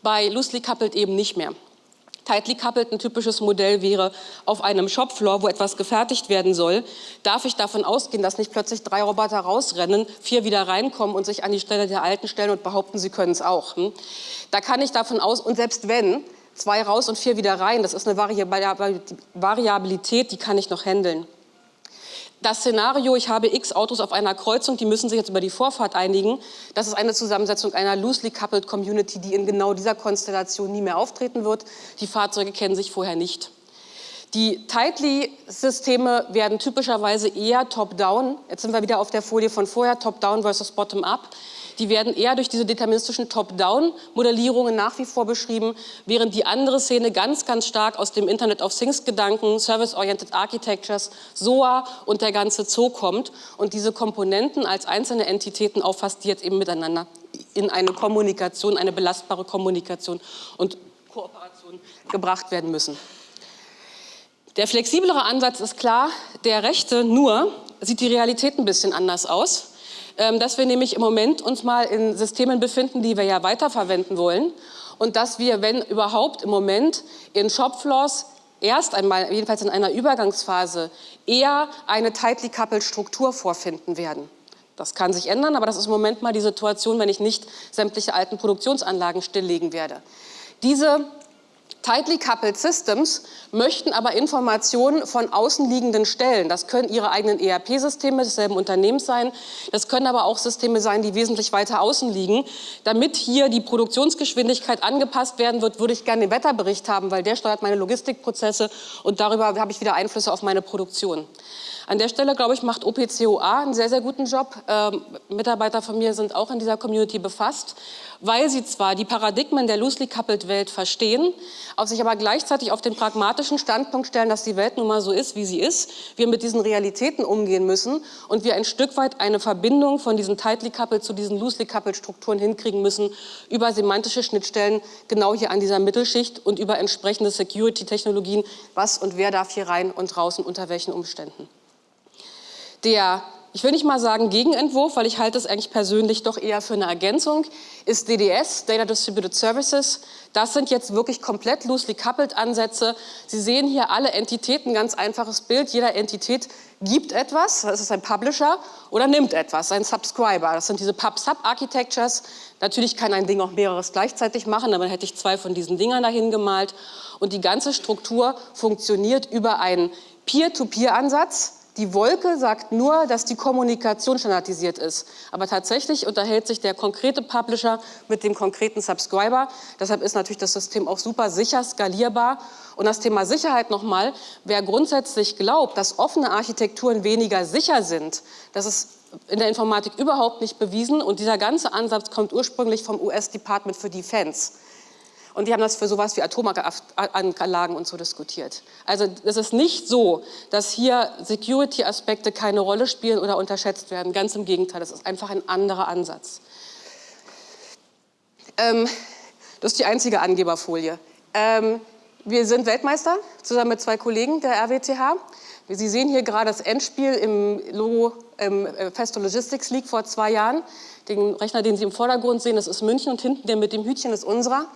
bei loosely coupled eben nicht mehr. Tightly coupled ein typisches Modell wäre auf einem Shopfloor, wo etwas gefertigt werden soll, darf ich davon ausgehen, dass nicht plötzlich drei Roboter rausrennen, vier wieder reinkommen und sich an die Stelle der Alten stellen und behaupten, sie können es auch. Hm? Da kann ich davon aus, und selbst wenn, zwei raus und vier wieder rein, das ist eine Variabilität, die kann ich noch handeln das Szenario, ich habe x Autos auf einer Kreuzung, die müssen sich jetzt über die Vorfahrt einigen, das ist eine Zusammensetzung einer loosely coupled Community, die in genau dieser Konstellation nie mehr auftreten wird. Die Fahrzeuge kennen sich vorher nicht. Die Tightly-Systeme werden typischerweise eher top-down, jetzt sind wir wieder auf der Folie von vorher, top-down versus bottom-up, die werden eher durch diese deterministischen Top-Down-Modellierungen nach wie vor beschrieben, während die andere Szene ganz, ganz stark aus dem Internet of Things-Gedanken, Service-Oriented Architectures, SOA und der ganze Zoo kommt und diese Komponenten als einzelne Entitäten auffasst, die jetzt eben miteinander in eine Kommunikation, eine belastbare Kommunikation und Kooperation gebracht werden müssen. Der flexiblere Ansatz ist klar, der rechte nur sieht die Realität ein bisschen anders aus. Ähm, dass wir nämlich im Moment uns mal in Systemen befinden, die wir ja weiterverwenden wollen und dass wir, wenn überhaupt im Moment in Shopfloors erst einmal, jedenfalls in einer Übergangsphase, eher eine tightly coupled Struktur vorfinden werden. Das kann sich ändern, aber das ist im Moment mal die Situation, wenn ich nicht sämtliche alten Produktionsanlagen stilllegen werde. Diese Tightly coupled Systems möchten aber Informationen von außenliegenden Stellen. Das können ihre eigenen ERP-Systeme desselben Unternehmens sein. Das können aber auch Systeme sein, die wesentlich weiter außen liegen. Damit hier die Produktionsgeschwindigkeit angepasst werden wird, würde ich gerne den Wetterbericht haben, weil der steuert meine Logistikprozesse und darüber habe ich wieder Einflüsse auf meine Produktion. An der Stelle, glaube ich, macht OPCOA einen sehr, sehr guten Job. Ähm, Mitarbeiter von mir sind auch in dieser Community befasst, weil sie zwar die Paradigmen der loosely coupled Welt verstehen, auf sich aber gleichzeitig auf den pragmatischen Standpunkt stellen, dass die Welt nun mal so ist, wie sie ist, wir mit diesen Realitäten umgehen müssen und wir ein Stück weit eine Verbindung von diesen tightly coupled zu diesen loosely coupled Strukturen hinkriegen müssen über semantische Schnittstellen genau hier an dieser Mittelschicht und über entsprechende Security-Technologien, was und wer darf hier rein und und unter welchen Umständen. Der, ich will nicht mal sagen Gegenentwurf, weil ich halte es eigentlich persönlich doch eher für eine Ergänzung, ist DDS, Data Distributed Services. Das sind jetzt wirklich komplett loosely coupled Ansätze. Sie sehen hier alle Entitäten, ganz einfaches Bild. Jeder Entität gibt etwas, das ist ein Publisher, oder nimmt etwas, ein Subscriber. Das sind diese Pub-Sub-Architectures. Natürlich kann ein Ding auch mehreres gleichzeitig machen, dann hätte ich zwei von diesen Dingern dahin gemalt. Und die ganze Struktur funktioniert über einen Peer-to-Peer-Ansatz. Die Wolke sagt nur, dass die Kommunikation standardisiert ist. Aber tatsächlich unterhält sich der konkrete Publisher mit dem konkreten Subscriber. Deshalb ist natürlich das System auch super sicher, skalierbar. Und das Thema Sicherheit nochmal, wer grundsätzlich glaubt, dass offene Architekturen weniger sicher sind, das ist in der Informatik überhaupt nicht bewiesen. Und dieser ganze Ansatz kommt ursprünglich vom US Department for Defense. Und die haben das für sowas wie Atomanlagen und so diskutiert. Also es ist nicht so, dass hier Security-Aspekte keine Rolle spielen oder unterschätzt werden. Ganz im Gegenteil, das ist einfach ein anderer Ansatz. Ähm, das ist die einzige Angeberfolie. Ähm, wir sind Weltmeister, zusammen mit zwei Kollegen der RWTH. Sie sehen hier gerade das Endspiel im Logo im äh, Festo Logistics League vor zwei Jahren. Den Rechner, den Sie im Vordergrund sehen, das ist München und hinten der mit dem Hütchen ist unserer.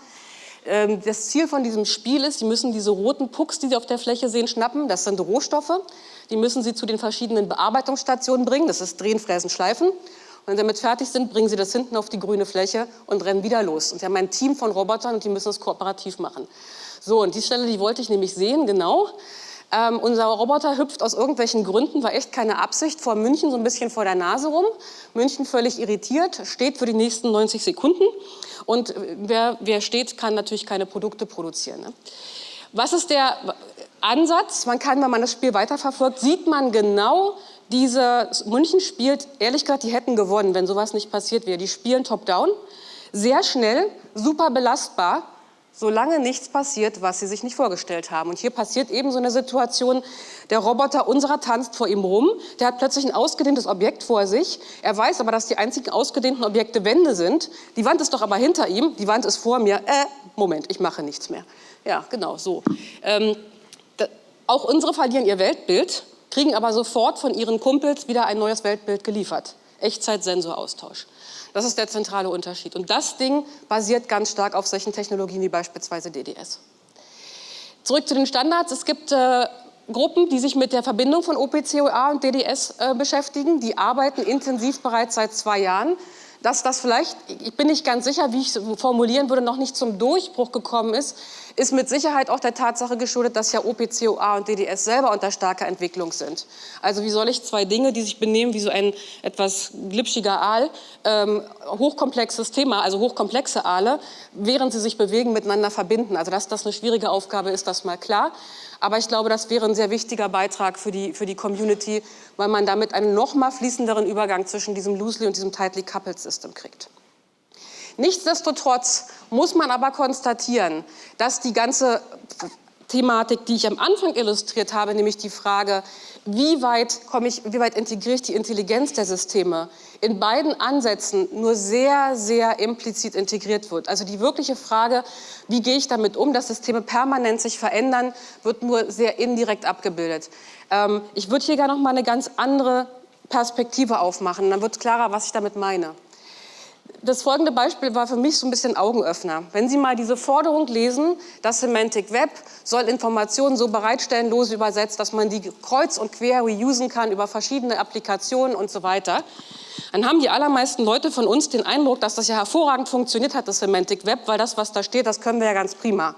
Ähm, das Ziel von diesem Spiel ist, Sie müssen diese roten Pucks, die Sie auf der Fläche sehen, schnappen. Das sind Rohstoffe. Die müssen Sie zu den verschiedenen Bearbeitungsstationen bringen. Das ist Drehen, Fräsen, Schleifen. Und wenn Sie damit fertig sind, bringen Sie das hinten auf die grüne Fläche und rennen wieder los. Und Sie haben ein Team von Robotern und die müssen es kooperativ machen. So, und die Stelle, die wollte ich nämlich sehen, genau. Ähm, unser Roboter hüpft aus irgendwelchen Gründen, war echt keine Absicht, vor München so ein bisschen vor der Nase rum. München völlig irritiert, steht für die nächsten 90 Sekunden. Und wer, wer steht, kann natürlich keine Produkte produzieren. Ne? Was ist der Ansatz? Man kann, wenn man das Spiel weiterverfolgt, sieht man genau, diese München spielt, ehrlich gesagt, die hätten gewonnen, wenn sowas nicht passiert wäre. Die spielen top-down, sehr schnell, super belastbar, solange nichts passiert, was sie sich nicht vorgestellt haben. Und hier passiert eben so eine Situation, der Roboter unserer tanzt vor ihm rum, der hat plötzlich ein ausgedehntes Objekt vor sich, er weiß aber, dass die einzigen ausgedehnten Objekte Wände sind, die Wand ist doch aber hinter ihm, die Wand ist vor mir, äh, Moment, ich mache nichts mehr. Ja, genau, so. Ähm, da, auch unsere verlieren ihr Weltbild, kriegen aber sofort von ihren Kumpels wieder ein neues Weltbild geliefert. Echtzeitsensoraustausch. Das ist der zentrale Unterschied. Und das Ding basiert ganz stark auf solchen Technologien wie beispielsweise DDS. Zurück zu den Standards. Es gibt äh, Gruppen, die sich mit der Verbindung von OPCOA und DDS äh, beschäftigen. Die arbeiten intensiv bereits seit zwei Jahren dass das vielleicht, ich bin nicht ganz sicher, wie ich es formulieren würde, noch nicht zum Durchbruch gekommen ist, ist mit Sicherheit auch der Tatsache geschuldet, dass ja OPCOA und DDS selber unter starker Entwicklung sind. Also wie soll ich zwei Dinge, die sich benehmen wie so ein etwas glitschiger Aal, ähm, hochkomplexes Thema, also hochkomplexe Aale, während sie sich bewegen, miteinander verbinden. Also dass das eine schwierige Aufgabe ist, das mal klar. Aber ich glaube, das wäre ein sehr wichtiger Beitrag für die, für die Community, weil man damit einen noch mal fließenderen Übergang zwischen diesem Loosely und diesem Tightly Coupled System kriegt. Nichtsdestotrotz muss man aber konstatieren, dass die ganze Thematik, die ich am Anfang illustriert habe, nämlich die Frage, wie weit, komme ich, wie weit integriere ich die Intelligenz der Systeme, in beiden Ansätzen nur sehr, sehr implizit integriert wird. Also die wirkliche Frage, wie gehe ich damit um, dass Systeme permanent sich verändern, wird nur sehr indirekt abgebildet. Ähm, ich würde hier gerne noch mal eine ganz andere Perspektive aufmachen, dann wird klarer, was ich damit meine das folgende Beispiel war für mich so ein bisschen Augenöffner. Wenn Sie mal diese Forderung lesen, das Semantic Web soll Informationen so bereitstellen, lose übersetzt, dass man die kreuz und quer reusen kann über verschiedene Applikationen und so weiter, dann haben die allermeisten Leute von uns den Eindruck, dass das ja hervorragend funktioniert hat, das Semantic Web, weil das, was da steht, das können wir ja ganz prima.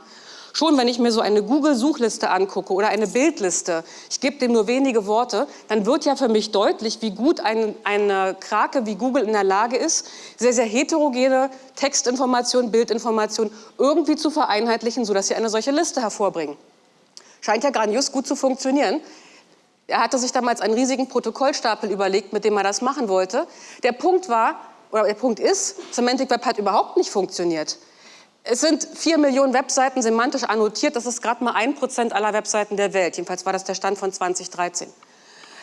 Schon wenn ich mir so eine Google-Suchliste angucke oder eine Bildliste, ich gebe dem nur wenige Worte, dann wird ja für mich deutlich, wie gut ein, eine Krake wie Google in der Lage ist, sehr, sehr heterogene Textinformationen, Bildinformationen irgendwie zu vereinheitlichen, sodass sie eine solche Liste hervorbringen. Scheint ja grandios gut zu funktionieren. Er hatte sich damals einen riesigen Protokollstapel überlegt, mit dem er das machen wollte. Der Punkt war, oder der Punkt ist, Semantic Web hat überhaupt nicht funktioniert. Es sind vier Millionen Webseiten semantisch annotiert. Das ist gerade mal ein Prozent aller Webseiten der Welt. Jedenfalls war das der Stand von 2013.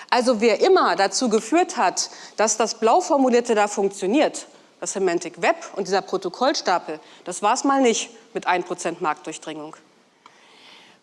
Also wer immer dazu geführt hat, dass das blau formulierte da funktioniert, das Semantic Web und dieser Protokollstapel, das war es mal nicht mit 1% Marktdurchdringung.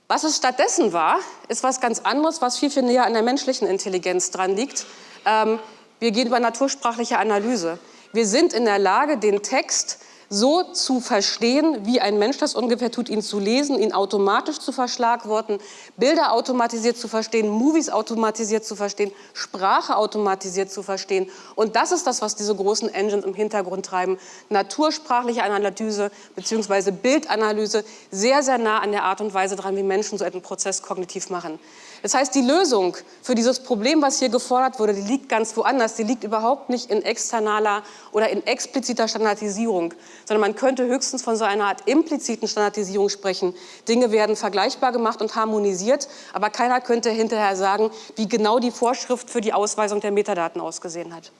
Was es stattdessen war, ist was ganz anderes, was viel, viel näher an der menschlichen Intelligenz dran liegt. Ähm, wir gehen über natursprachliche Analyse. Wir sind in der Lage, den Text so zu verstehen, wie ein Mensch das ungefähr tut, ihn zu lesen, ihn automatisch zu verschlagworten, Bilder automatisiert zu verstehen, Movies automatisiert zu verstehen, Sprache automatisiert zu verstehen. Und das ist das, was diese großen Engines im Hintergrund treiben. Natursprachliche Analyse bzw. Bildanalyse sehr, sehr nah an der Art und Weise dran, wie Menschen so einen Prozess kognitiv machen. Das heißt, die Lösung für dieses Problem, was hier gefordert wurde, die liegt ganz woanders. Die liegt überhaupt nicht in externaler oder in expliziter Standardisierung, sondern man könnte höchstens von so einer Art impliziten Standardisierung sprechen. Dinge werden vergleichbar gemacht und harmonisiert, aber keiner könnte hinterher sagen, wie genau die Vorschrift für die Ausweisung der Metadaten ausgesehen hat.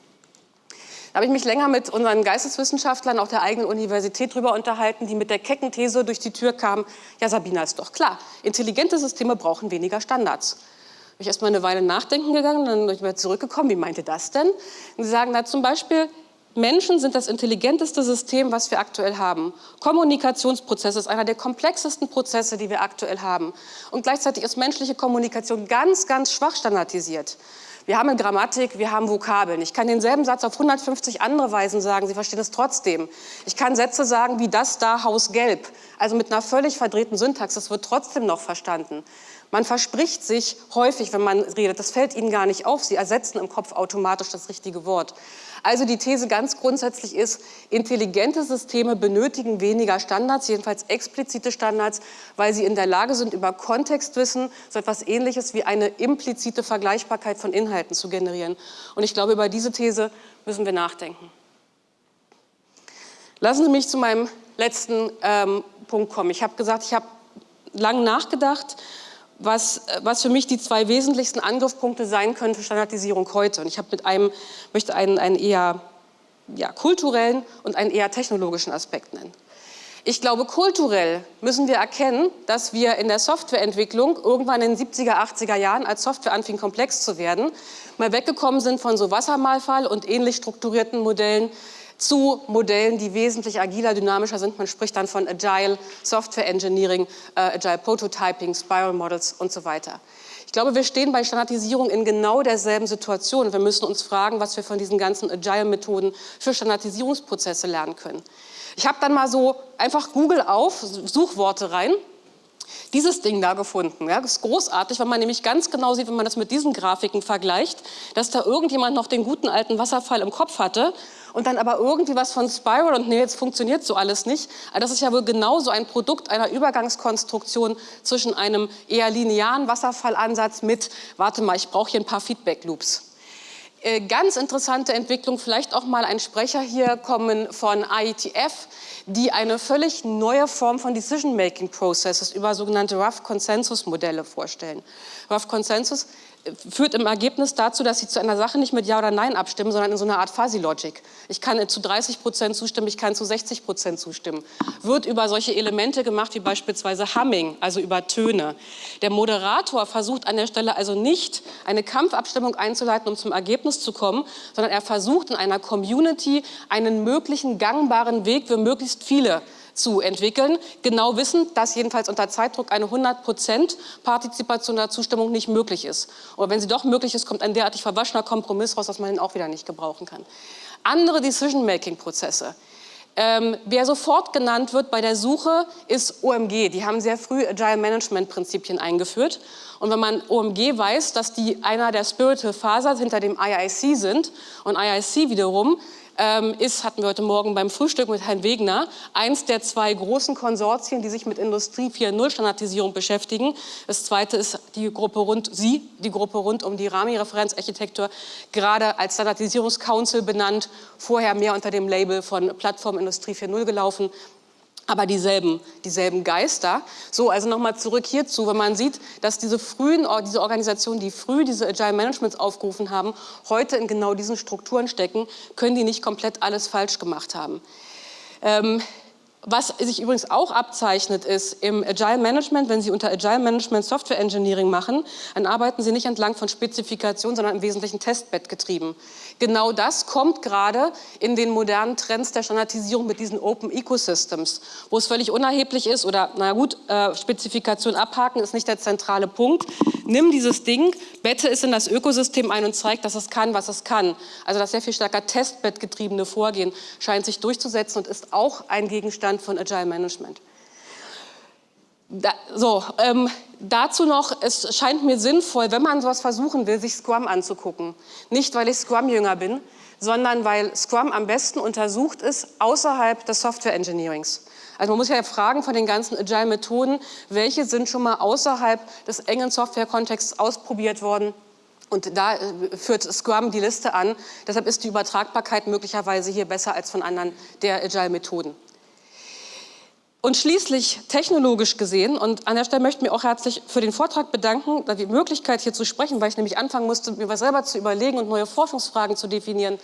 Da habe ich mich länger mit unseren Geisteswissenschaftlern auch der eigenen Universität darüber unterhalten, die mit der kecken These durch die Tür kamen, ja Sabina, ist doch klar, intelligente Systeme brauchen weniger Standards. Bin ich erst mal eine Weile nachdenken gegangen, dann bin ich wieder zurückgekommen, wie meinte das denn? Und sie sagen, na zum Beispiel, Menschen sind das intelligenteste System, was wir aktuell haben. Kommunikationsprozess ist einer der komplexesten Prozesse, die wir aktuell haben. Und gleichzeitig ist menschliche Kommunikation ganz, ganz schwach standardisiert. Wir haben eine Grammatik, wir haben Vokabeln. Ich kann denselben Satz auf 150 andere Weisen sagen, Sie verstehen es trotzdem. Ich kann Sätze sagen wie das da Haus gelb, also mit einer völlig verdrehten Syntax, das wird trotzdem noch verstanden. Man verspricht sich häufig, wenn man redet, das fällt Ihnen gar nicht auf, Sie ersetzen im Kopf automatisch das richtige Wort. Also die These ganz grundsätzlich ist, intelligente Systeme benötigen weniger Standards, jedenfalls explizite Standards, weil sie in der Lage sind, über Kontextwissen so etwas Ähnliches wie eine implizite Vergleichbarkeit von Inhalten zu generieren. Und ich glaube, über diese These müssen wir nachdenken. Lassen Sie mich zu meinem letzten ähm, Punkt kommen. Ich habe gesagt, ich habe lange nachgedacht, was, was für mich die zwei wesentlichsten Angriffspunkte sein können für Standardisierung heute. Und ich mit einem, möchte einen, einen eher ja, kulturellen und einen eher technologischen Aspekt nennen. Ich glaube, kulturell müssen wir erkennen, dass wir in der Softwareentwicklung irgendwann in den 70er, 80er Jahren, als Software anfing komplex zu werden, mal weggekommen sind von so Wassermalfall und ähnlich strukturierten Modellen zu Modellen, die wesentlich agiler, dynamischer sind. Man spricht dann von Agile Software Engineering, äh, Agile Prototyping, Spiral Models und so weiter. Ich glaube, wir stehen bei Standardisierung in genau derselben Situation. Wir müssen uns fragen, was wir von diesen ganzen Agile-Methoden für Standardisierungsprozesse lernen können. Ich habe dann mal so einfach Google auf, Suchworte rein dieses Ding da gefunden. Ja, das ist großartig, weil man nämlich ganz genau sieht, wenn man das mit diesen Grafiken vergleicht, dass da irgendjemand noch den guten alten Wasserfall im Kopf hatte und dann aber irgendwie was von Spiral und nee, jetzt funktioniert so alles nicht. Also das ist ja wohl genauso ein Produkt einer Übergangskonstruktion zwischen einem eher linearen Wasserfallansatz mit, warte mal, ich brauche hier ein paar Feedback-Loops. Äh, ganz interessante Entwicklung, vielleicht auch mal ein Sprecher hier kommen von IETF, die eine völlig neue Form von Decision-Making Processes über sogenannte Rough Consensus Modelle vorstellen. Rough Consensus führt im Ergebnis dazu, dass Sie zu einer Sache nicht mit Ja oder Nein abstimmen, sondern in so einer Art Fuzzy-Logic. Ich kann zu 30 Prozent zustimmen, ich kann zu 60 Prozent zustimmen. Wird über solche Elemente gemacht, wie beispielsweise Humming, also über Töne. Der Moderator versucht an der Stelle also nicht, eine Kampfabstimmung einzuleiten, um zum Ergebnis zu kommen, sondern er versucht in einer Community einen möglichen gangbaren Weg für möglichst viele zu entwickeln, genau wissen, dass jedenfalls unter Zeitdruck eine 100% Partizipation oder Zustimmung nicht möglich ist. Oder wenn sie doch möglich ist, kommt ein derartig verwaschener Kompromiss raus, dass man ihn auch wieder nicht gebrauchen kann. Andere Decision-Making-Prozesse. Ähm, wer sofort genannt wird bei der Suche, ist OMG. Die haben sehr früh Agile Management Prinzipien eingeführt. Und wenn man OMG weiß, dass die einer der Spiritual Fathers hinter dem IIC sind und IIC wiederum ähm, ist, hatten wir heute Morgen beim Frühstück mit Herrn Wegner, eins der zwei großen Konsortien, die sich mit Industrie 4.0 Standardisierung beschäftigen. Das zweite ist die Gruppe rund, Sie, die Gruppe rund um die Rami-Referenzarchitektur, gerade als Standardisierungscouncil benannt, vorher mehr unter dem Label von Plattform Industrie 4.0 gelaufen aber dieselben, dieselben Geister. So, also nochmal zurück hierzu, wenn man sieht, dass diese frühen, diese Organisationen, die früh diese Agile Managements aufgerufen haben, heute in genau diesen Strukturen stecken, können die nicht komplett alles falsch gemacht haben. Ähm, was sich übrigens auch abzeichnet, ist im Agile Management, wenn Sie unter Agile Management Software Engineering machen, dann arbeiten Sie nicht entlang von Spezifikationen, sondern im Wesentlichen Testbed getrieben. Genau das kommt gerade in den modernen Trends der Standardisierung mit diesen Open Ecosystems, wo es völlig unerheblich ist oder, na gut, äh, Spezifikation abhaken ist nicht der zentrale Punkt. Nimm dieses Ding, bette es in das Ökosystem ein und zeig, dass es kann, was es kann. Also das sehr viel stärker Testbed getriebene Vorgehen scheint sich durchzusetzen und ist auch ein Gegenstand von Agile Management. Da, so, ähm, dazu noch, es scheint mir sinnvoll, wenn man sowas versuchen will, sich Scrum anzugucken. Nicht, weil ich Scrum-Jünger bin, sondern weil Scrum am besten untersucht ist außerhalb des Software-Engineerings. Also man muss ja fragen von den ganzen Agile-Methoden, welche sind schon mal außerhalb des engen Software-Kontexts ausprobiert worden und da äh, führt Scrum die Liste an. Deshalb ist die Übertragbarkeit möglicherweise hier besser als von anderen der Agile-Methoden. Und schließlich technologisch gesehen, und an der Stelle möchte ich mich auch herzlich für den Vortrag bedanken, die Möglichkeit hier zu sprechen, weil ich nämlich anfangen musste, mir was selber zu überlegen und neue Forschungsfragen zu definieren.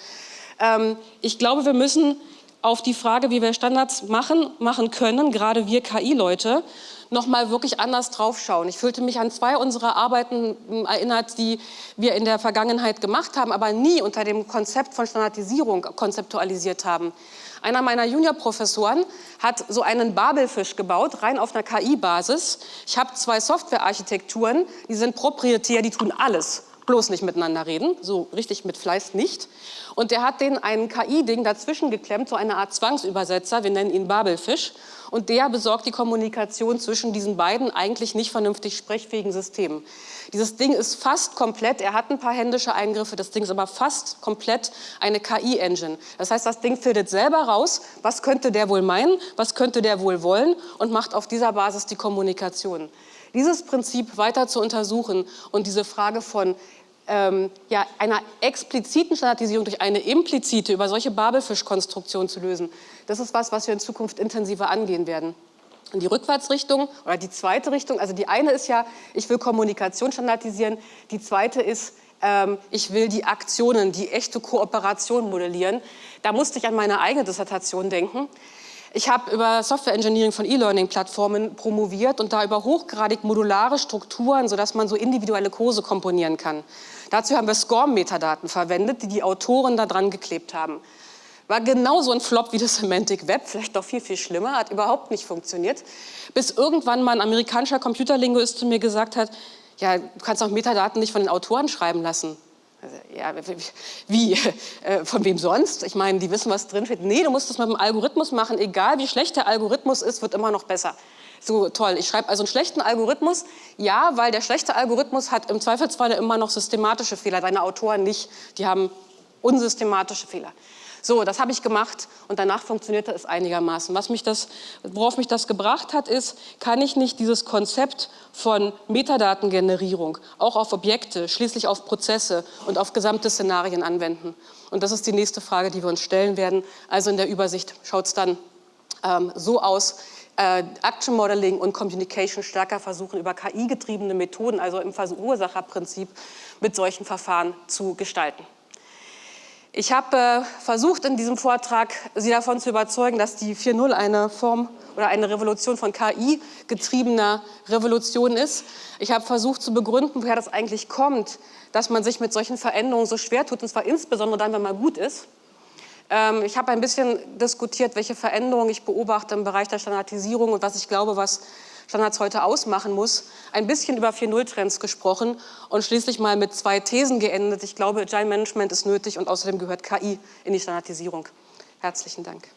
Ähm, ich glaube, wir müssen auf die Frage, wie wir Standards machen, machen können, gerade wir KI-Leute, noch mal wirklich anders draufschauen. Ich fühlte mich an zwei unserer Arbeiten hm, erinnert, die wir in der Vergangenheit gemacht haben, aber nie unter dem Konzept von Standardisierung konzeptualisiert haben. Einer meiner Juniorprofessoren hat so einen Babelfisch gebaut, rein auf einer KI-Basis. Ich habe zwei Softwarearchitekturen, die sind proprietär, die tun alles bloß nicht miteinander reden, so richtig mit Fleiß nicht. Und der hat denen ein KI-Ding dazwischen geklemmt, so eine Art Zwangsübersetzer, wir nennen ihn Babelfisch. Und der besorgt die Kommunikation zwischen diesen beiden eigentlich nicht vernünftig sprechfähigen Systemen. Dieses Ding ist fast komplett, er hat ein paar händische Eingriffe, das Ding ist aber fast komplett eine KI-Engine. Das heißt, das Ding findet selber raus, was könnte der wohl meinen, was könnte der wohl wollen und macht auf dieser Basis die Kommunikation. Dieses Prinzip weiter zu untersuchen und diese Frage von ähm, ja, einer expliziten Standardisierung durch eine implizite über solche Babelfischkonstruktion zu lösen, das ist was, was wir in Zukunft intensiver angehen werden. Und die Rückwärtsrichtung oder die zweite Richtung, also die eine ist ja, ich will Kommunikation standardisieren, die zweite ist, ähm, ich will die Aktionen, die echte Kooperation modellieren. Da musste ich an meine eigene Dissertation denken. Ich habe über Software Engineering von E-Learning-Plattformen promoviert und da über hochgradig modulare Strukturen, sodass man so individuelle Kurse komponieren kann. Dazu haben wir SCORM-Metadaten verwendet, die die Autoren da dran geklebt haben. War genauso ein Flop wie das Semantic Web, vielleicht doch viel, viel schlimmer, hat überhaupt nicht funktioniert. Bis irgendwann mal ein amerikanischer Computerlinguist zu mir gesagt hat, ja, du kannst auch Metadaten nicht von den Autoren schreiben lassen. Also, ja, wie? Äh, von wem sonst? Ich meine, die wissen, was drin steht. Nee, du musst das mit dem Algorithmus machen. Egal wie schlecht der Algorithmus ist, wird immer noch besser. So toll. Ich schreibe also einen schlechten Algorithmus. Ja, weil der schlechte Algorithmus hat im Zweifelsfall immer noch systematische Fehler. Deine Autoren nicht. Die haben unsystematische Fehler. So, das habe ich gemacht und danach funktionierte es einigermaßen. Was mich das, worauf mich das gebracht hat, ist, kann ich nicht dieses Konzept von Metadatengenerierung auch auf Objekte, schließlich auf Prozesse und auf gesamte Szenarien anwenden? Und das ist die nächste Frage, die wir uns stellen werden. Also in der Übersicht schaut es dann ähm, so aus, äh, Action Modeling und Communication stärker versuchen, über KI-getriebene Methoden, also im Verursacherprinzip, mit solchen Verfahren zu gestalten. Ich habe äh, versucht, in diesem Vortrag Sie davon zu überzeugen, dass die 4.0 eine Form oder eine Revolution von KI getriebener Revolution ist. Ich habe versucht zu begründen, woher das eigentlich kommt, dass man sich mit solchen Veränderungen so schwer tut, und zwar insbesondere dann, wenn man gut ist. Ähm, ich habe ein bisschen diskutiert, welche Veränderungen ich beobachte im Bereich der Standardisierung und was ich glaube, was Standards heute ausmachen muss, ein bisschen über 4.0-Trends gesprochen und schließlich mal mit zwei Thesen geendet. Ich glaube, Agile Management ist nötig und außerdem gehört KI in die Standardisierung. Herzlichen Dank.